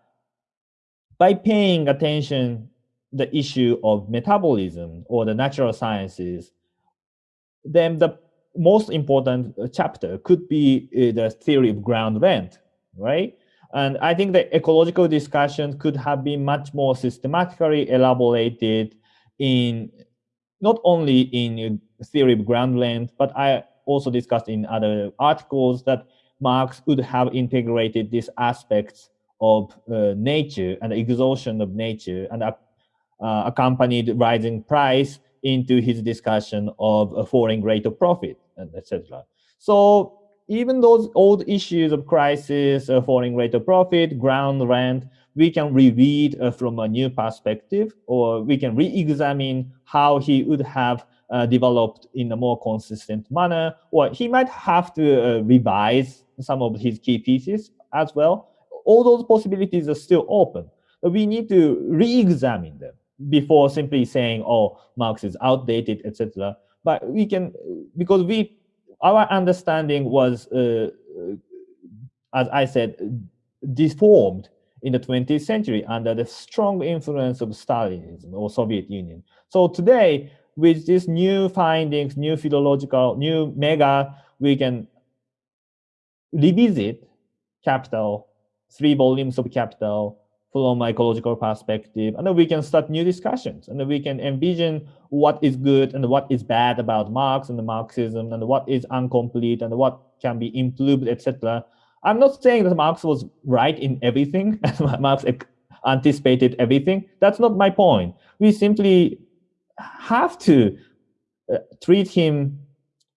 by paying attention the issue of metabolism or the natural sciences, then the most important chapter could be uh, the theory of ground rent, right? And I think the ecological discussion could have been much more systematically elaborated in not only in theory of ground rent, but I also discussed in other articles that Marx would have integrated these aspects of uh, nature and exhaustion of nature and uh, accompanied rising price into his discussion of a falling rate of profit, etc. So even those old issues of crisis, uh, falling rate of profit, ground rent, we can reread uh, from a new perspective, or we can re-examine how he would have uh, developed in a more consistent manner, or he might have to uh, revise some of his key pieces as well. All those possibilities are still open. But we need to re-examine them before simply saying, oh, Marx is outdated, etc. But we can, because we, our understanding was uh, as I said, deformed in the 20th century under the strong influence of Stalinism or Soviet Union. So today, with these new findings, new philological, new mega, we can revisit Capital, three volumes of Capital from ecological perspective, and then we can start new discussions, and then we can envision what is good and what is bad about Marx and the Marxism, and what is incomplete and what can be improved, etc. I'm not saying that Marx was right in everything, Marx anticipated everything. That's not my point. We simply have to uh, treat him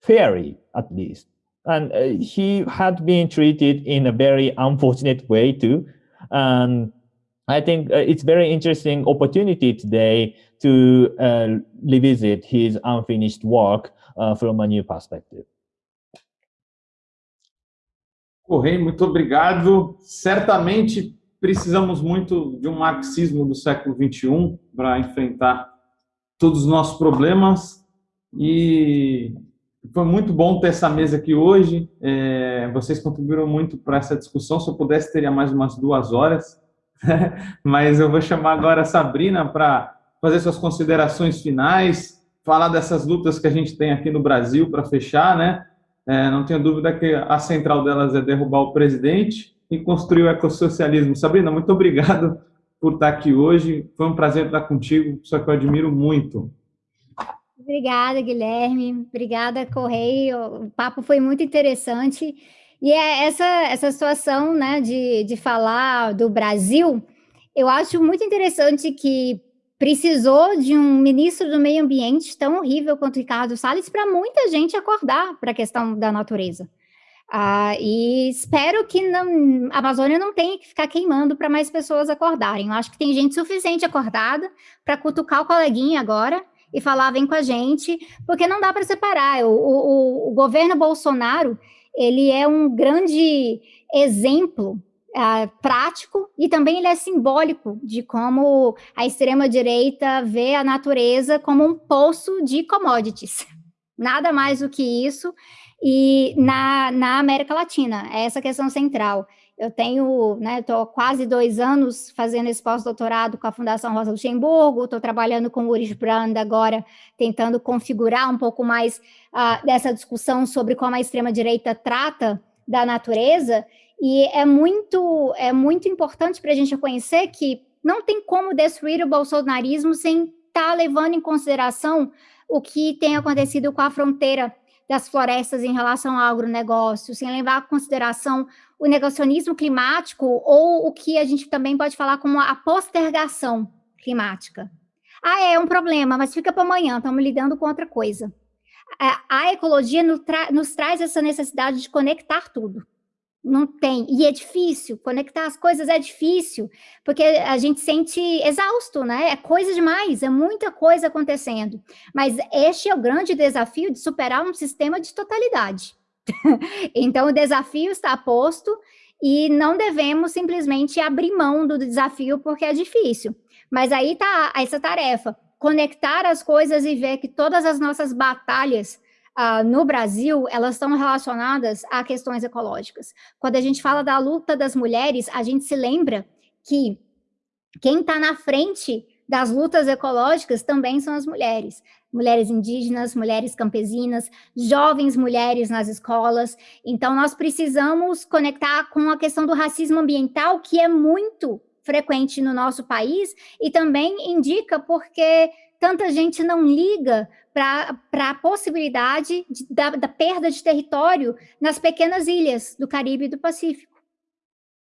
fairly, at least. And uh, he had been treated in a very unfortunate way too. And I think uh, it's very interesting opportunity today to uh, revisit his unfinished work uh, from a new perspective. Correia, muito obrigado. Certamente precisamos muito de um marxismo do século XXI para enfrentar todos os nossos problemas e foi muito bom ter essa mesa aqui hoje. É, vocês contribuíram muito para essa discussão. Se eu pudesse, teria mais umas duas horas. Mas eu vou chamar agora a Sabrina para fazer suas considerações finais, falar dessas lutas que a gente tem aqui no Brasil para fechar, né? É, não tenho dúvida que a central delas é derrubar o presidente e construir o ecossocialismo. Sabrina, muito obrigado por estar aqui hoje. Foi um prazer estar contigo, só que eu admiro muito. Obrigada, Guilherme. Obrigada, Correio. O papo foi muito interessante. E é essa, essa situação né, de, de falar do Brasil, eu acho muito interessante que precisou de um ministro do meio ambiente tão horrível quanto Ricardo Salles para muita gente acordar para a questão da natureza. Ah, e espero que não, a Amazônia não tenha que ficar queimando para mais pessoas acordarem. Eu acho que tem gente suficiente acordada para cutucar o coleguinha agora e falar, vem com a gente, porque não dá para separar. O, o, o, governo Bolsonaro, ele é um grande exemplo uh, prático e também ele é simbólico de como a extrema-direita vê a natureza como um poço de commodities. Nada mais do que isso. E na, na América Latina, é essa questão central. Eu tenho, né, estou quase dois anos fazendo esse pós-doutorado com a Fundação Rosa Luxemburgo, estou trabalhando com o Uri Brand agora, tentando configurar um pouco mais uh, dessa discussão sobre como a extrema-direita trata da natureza, e é muito, é muito importante para a gente reconhecer que não tem como destruir o bolsonarismo sem estar tá levando em consideração o que tem acontecido com a fronteira das florestas em relação ao agronegócio, sem levar em consideração o negacionismo climático ou o que a gente também pode falar como a postergação climática. Ah, é um problema, mas fica para amanhã, estamos lidando com outra coisa. A, ecologia nos traz essa necessidade de conectar tudo não tem. E é difícil, conectar as coisas é difícil, porque a gente sente exausto, né? É coisa demais, é muita coisa acontecendo. Mas este é o grande desafio de superar um sistema de totalidade. então, o desafio está posto e não devemos simplesmente abrir mão do desafio porque é difícil. Mas aí está essa tarefa, conectar as coisas e ver que todas as nossas batalhas uh, no Brasil, elas estão relacionadas a questões ecológicas. Quando a gente fala da luta das mulheres, a gente se lembra que quem está na frente das lutas ecológicas também são as mulheres. Mulheres indígenas, mulheres campesinas, jovens mulheres nas escolas. Então, nós precisamos conectar com a questão do racismo ambiental, que é muito frequente no nosso país, e também indica porque tanta gente não liga para a possibilidade de, da, da, perda de território nas pequenas ilhas do Caribe e do Pacífico,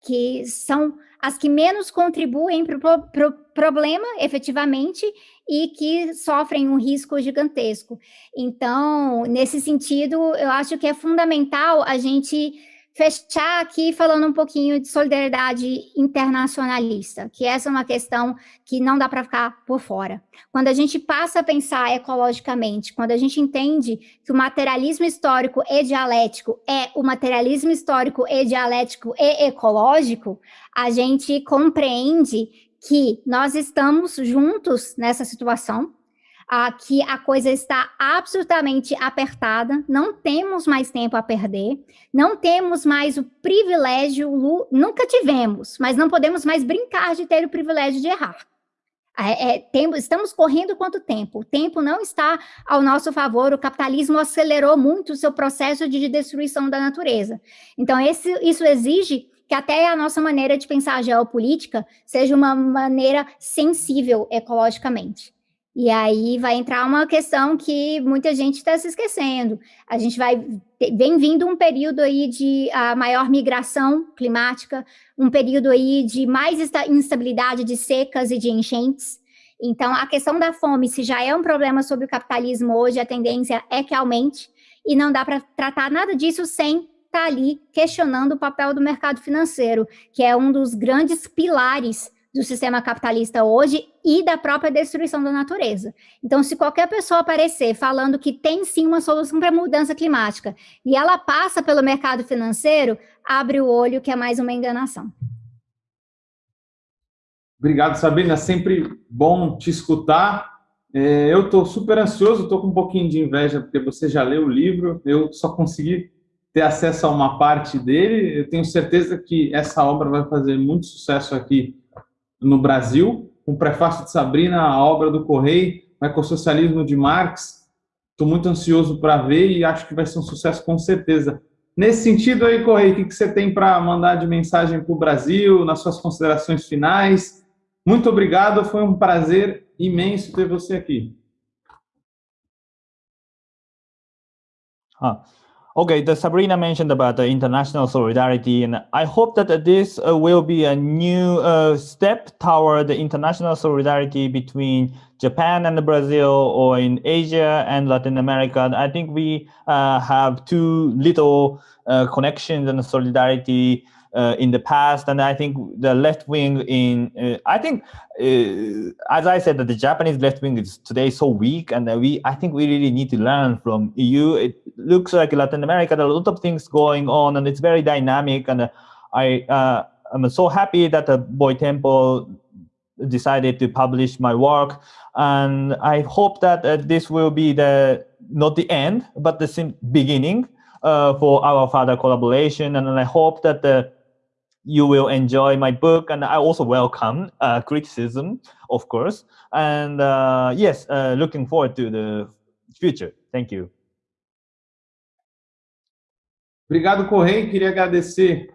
que são as que menos contribuem para o pro problema, efetivamente, e que sofrem um risco gigantesco. Então, nesse sentido, eu acho que é fundamental a gente fechar aqui falando um pouquinho de solidariedade internacionalista, que essa é uma questão que não dá para ficar por fora. Quando a gente passa a pensar ecologicamente, quando a gente entende que o materialismo histórico e dialético é o materialismo histórico e dialético e ecológico, a gente compreende que nós estamos juntos nessa situação, ah, que a coisa está absolutamente apertada, não temos mais tempo a perder, não temos mais o privilégio, nunca tivemos, mas não podemos mais brincar de ter o privilégio de errar. É, é, estamos correndo quanto tempo? O tempo não está ao nosso favor, o capitalismo acelerou muito o seu processo de destruição da natureza. Então, esse, isso exige que até a nossa maneira de pensar a geopolítica seja uma maneira sensível ecologicamente. E aí vai entrar uma questão que muita gente está se esquecendo. A gente vai vem vindo um período aí de a maior migração climática, um período aí de mais instabilidade de secas e de enchentes. Então, a questão da fome, se já é um problema sobre o capitalismo hoje, a tendência é que aumente, e não dá para tratar nada disso sem estar tá ali questionando o papel do mercado financeiro, que é um dos grandes pilares do sistema capitalista hoje e da própria destruição da natureza. Então, se qualquer pessoa aparecer falando que tem sim uma solução para a mudança climática e ela passa pelo mercado financeiro, abre o olho que é mais uma enganação. Obrigado, Sabrina. Sempre bom te escutar. É, eu estou super ansioso, estou com um pouquinho de inveja, porque você já leu o livro, eu só consegui ter acesso a uma parte dele. Eu tenho certeza que essa obra vai fazer muito sucesso aqui no Brasil, o prefácio de Sabrina, a obra do Correio, o ecossocialismo de Marx. Estou muito ansioso para ver e acho que vai ser um sucesso com certeza. Nesse sentido aí, Correio, o que você tem para mandar de mensagem para o Brasil, nas suas considerações finais? Muito obrigado, foi um prazer imenso ter você aqui. Ah. Okay, the Sabrina mentioned about the international solidarity, and I hope that this uh, will be a new uh, step toward the international solidarity between Japan and Brazil, or in Asia and Latin America. I think we uh, have too little uh, connections and solidarity uh, in the past, and I think the left wing in uh, I think uh, as I said that the Japanese left wing is today so weak, and we I think we really need to learn from EU. It looks like Latin America there are a lot of things going on, and it's very dynamic. And I uh, I'm so happy that the Boy Temple decided to publish my work, and I hope that uh, this will be the not the end, but the beginning. Uh, for our further collaboration, and I hope that the you will enjoy my book and I also welcome uh, criticism, of course. And uh, yes, uh, looking forward to the future. Thank you. Obrigado, Correia. Queria agradecer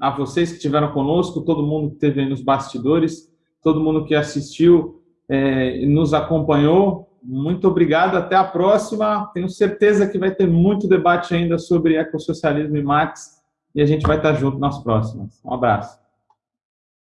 a vocês que estiveram conosco, todo mundo que esteve aí nos bastidores, todo mundo que assistiu é, e nos acompanhou. Muito obrigado, até a próxima. Tenho certeza que vai ter muito debate ainda sobre ecossocialismo e Marx e a gente vai estar junto nas próximas. Um abraço.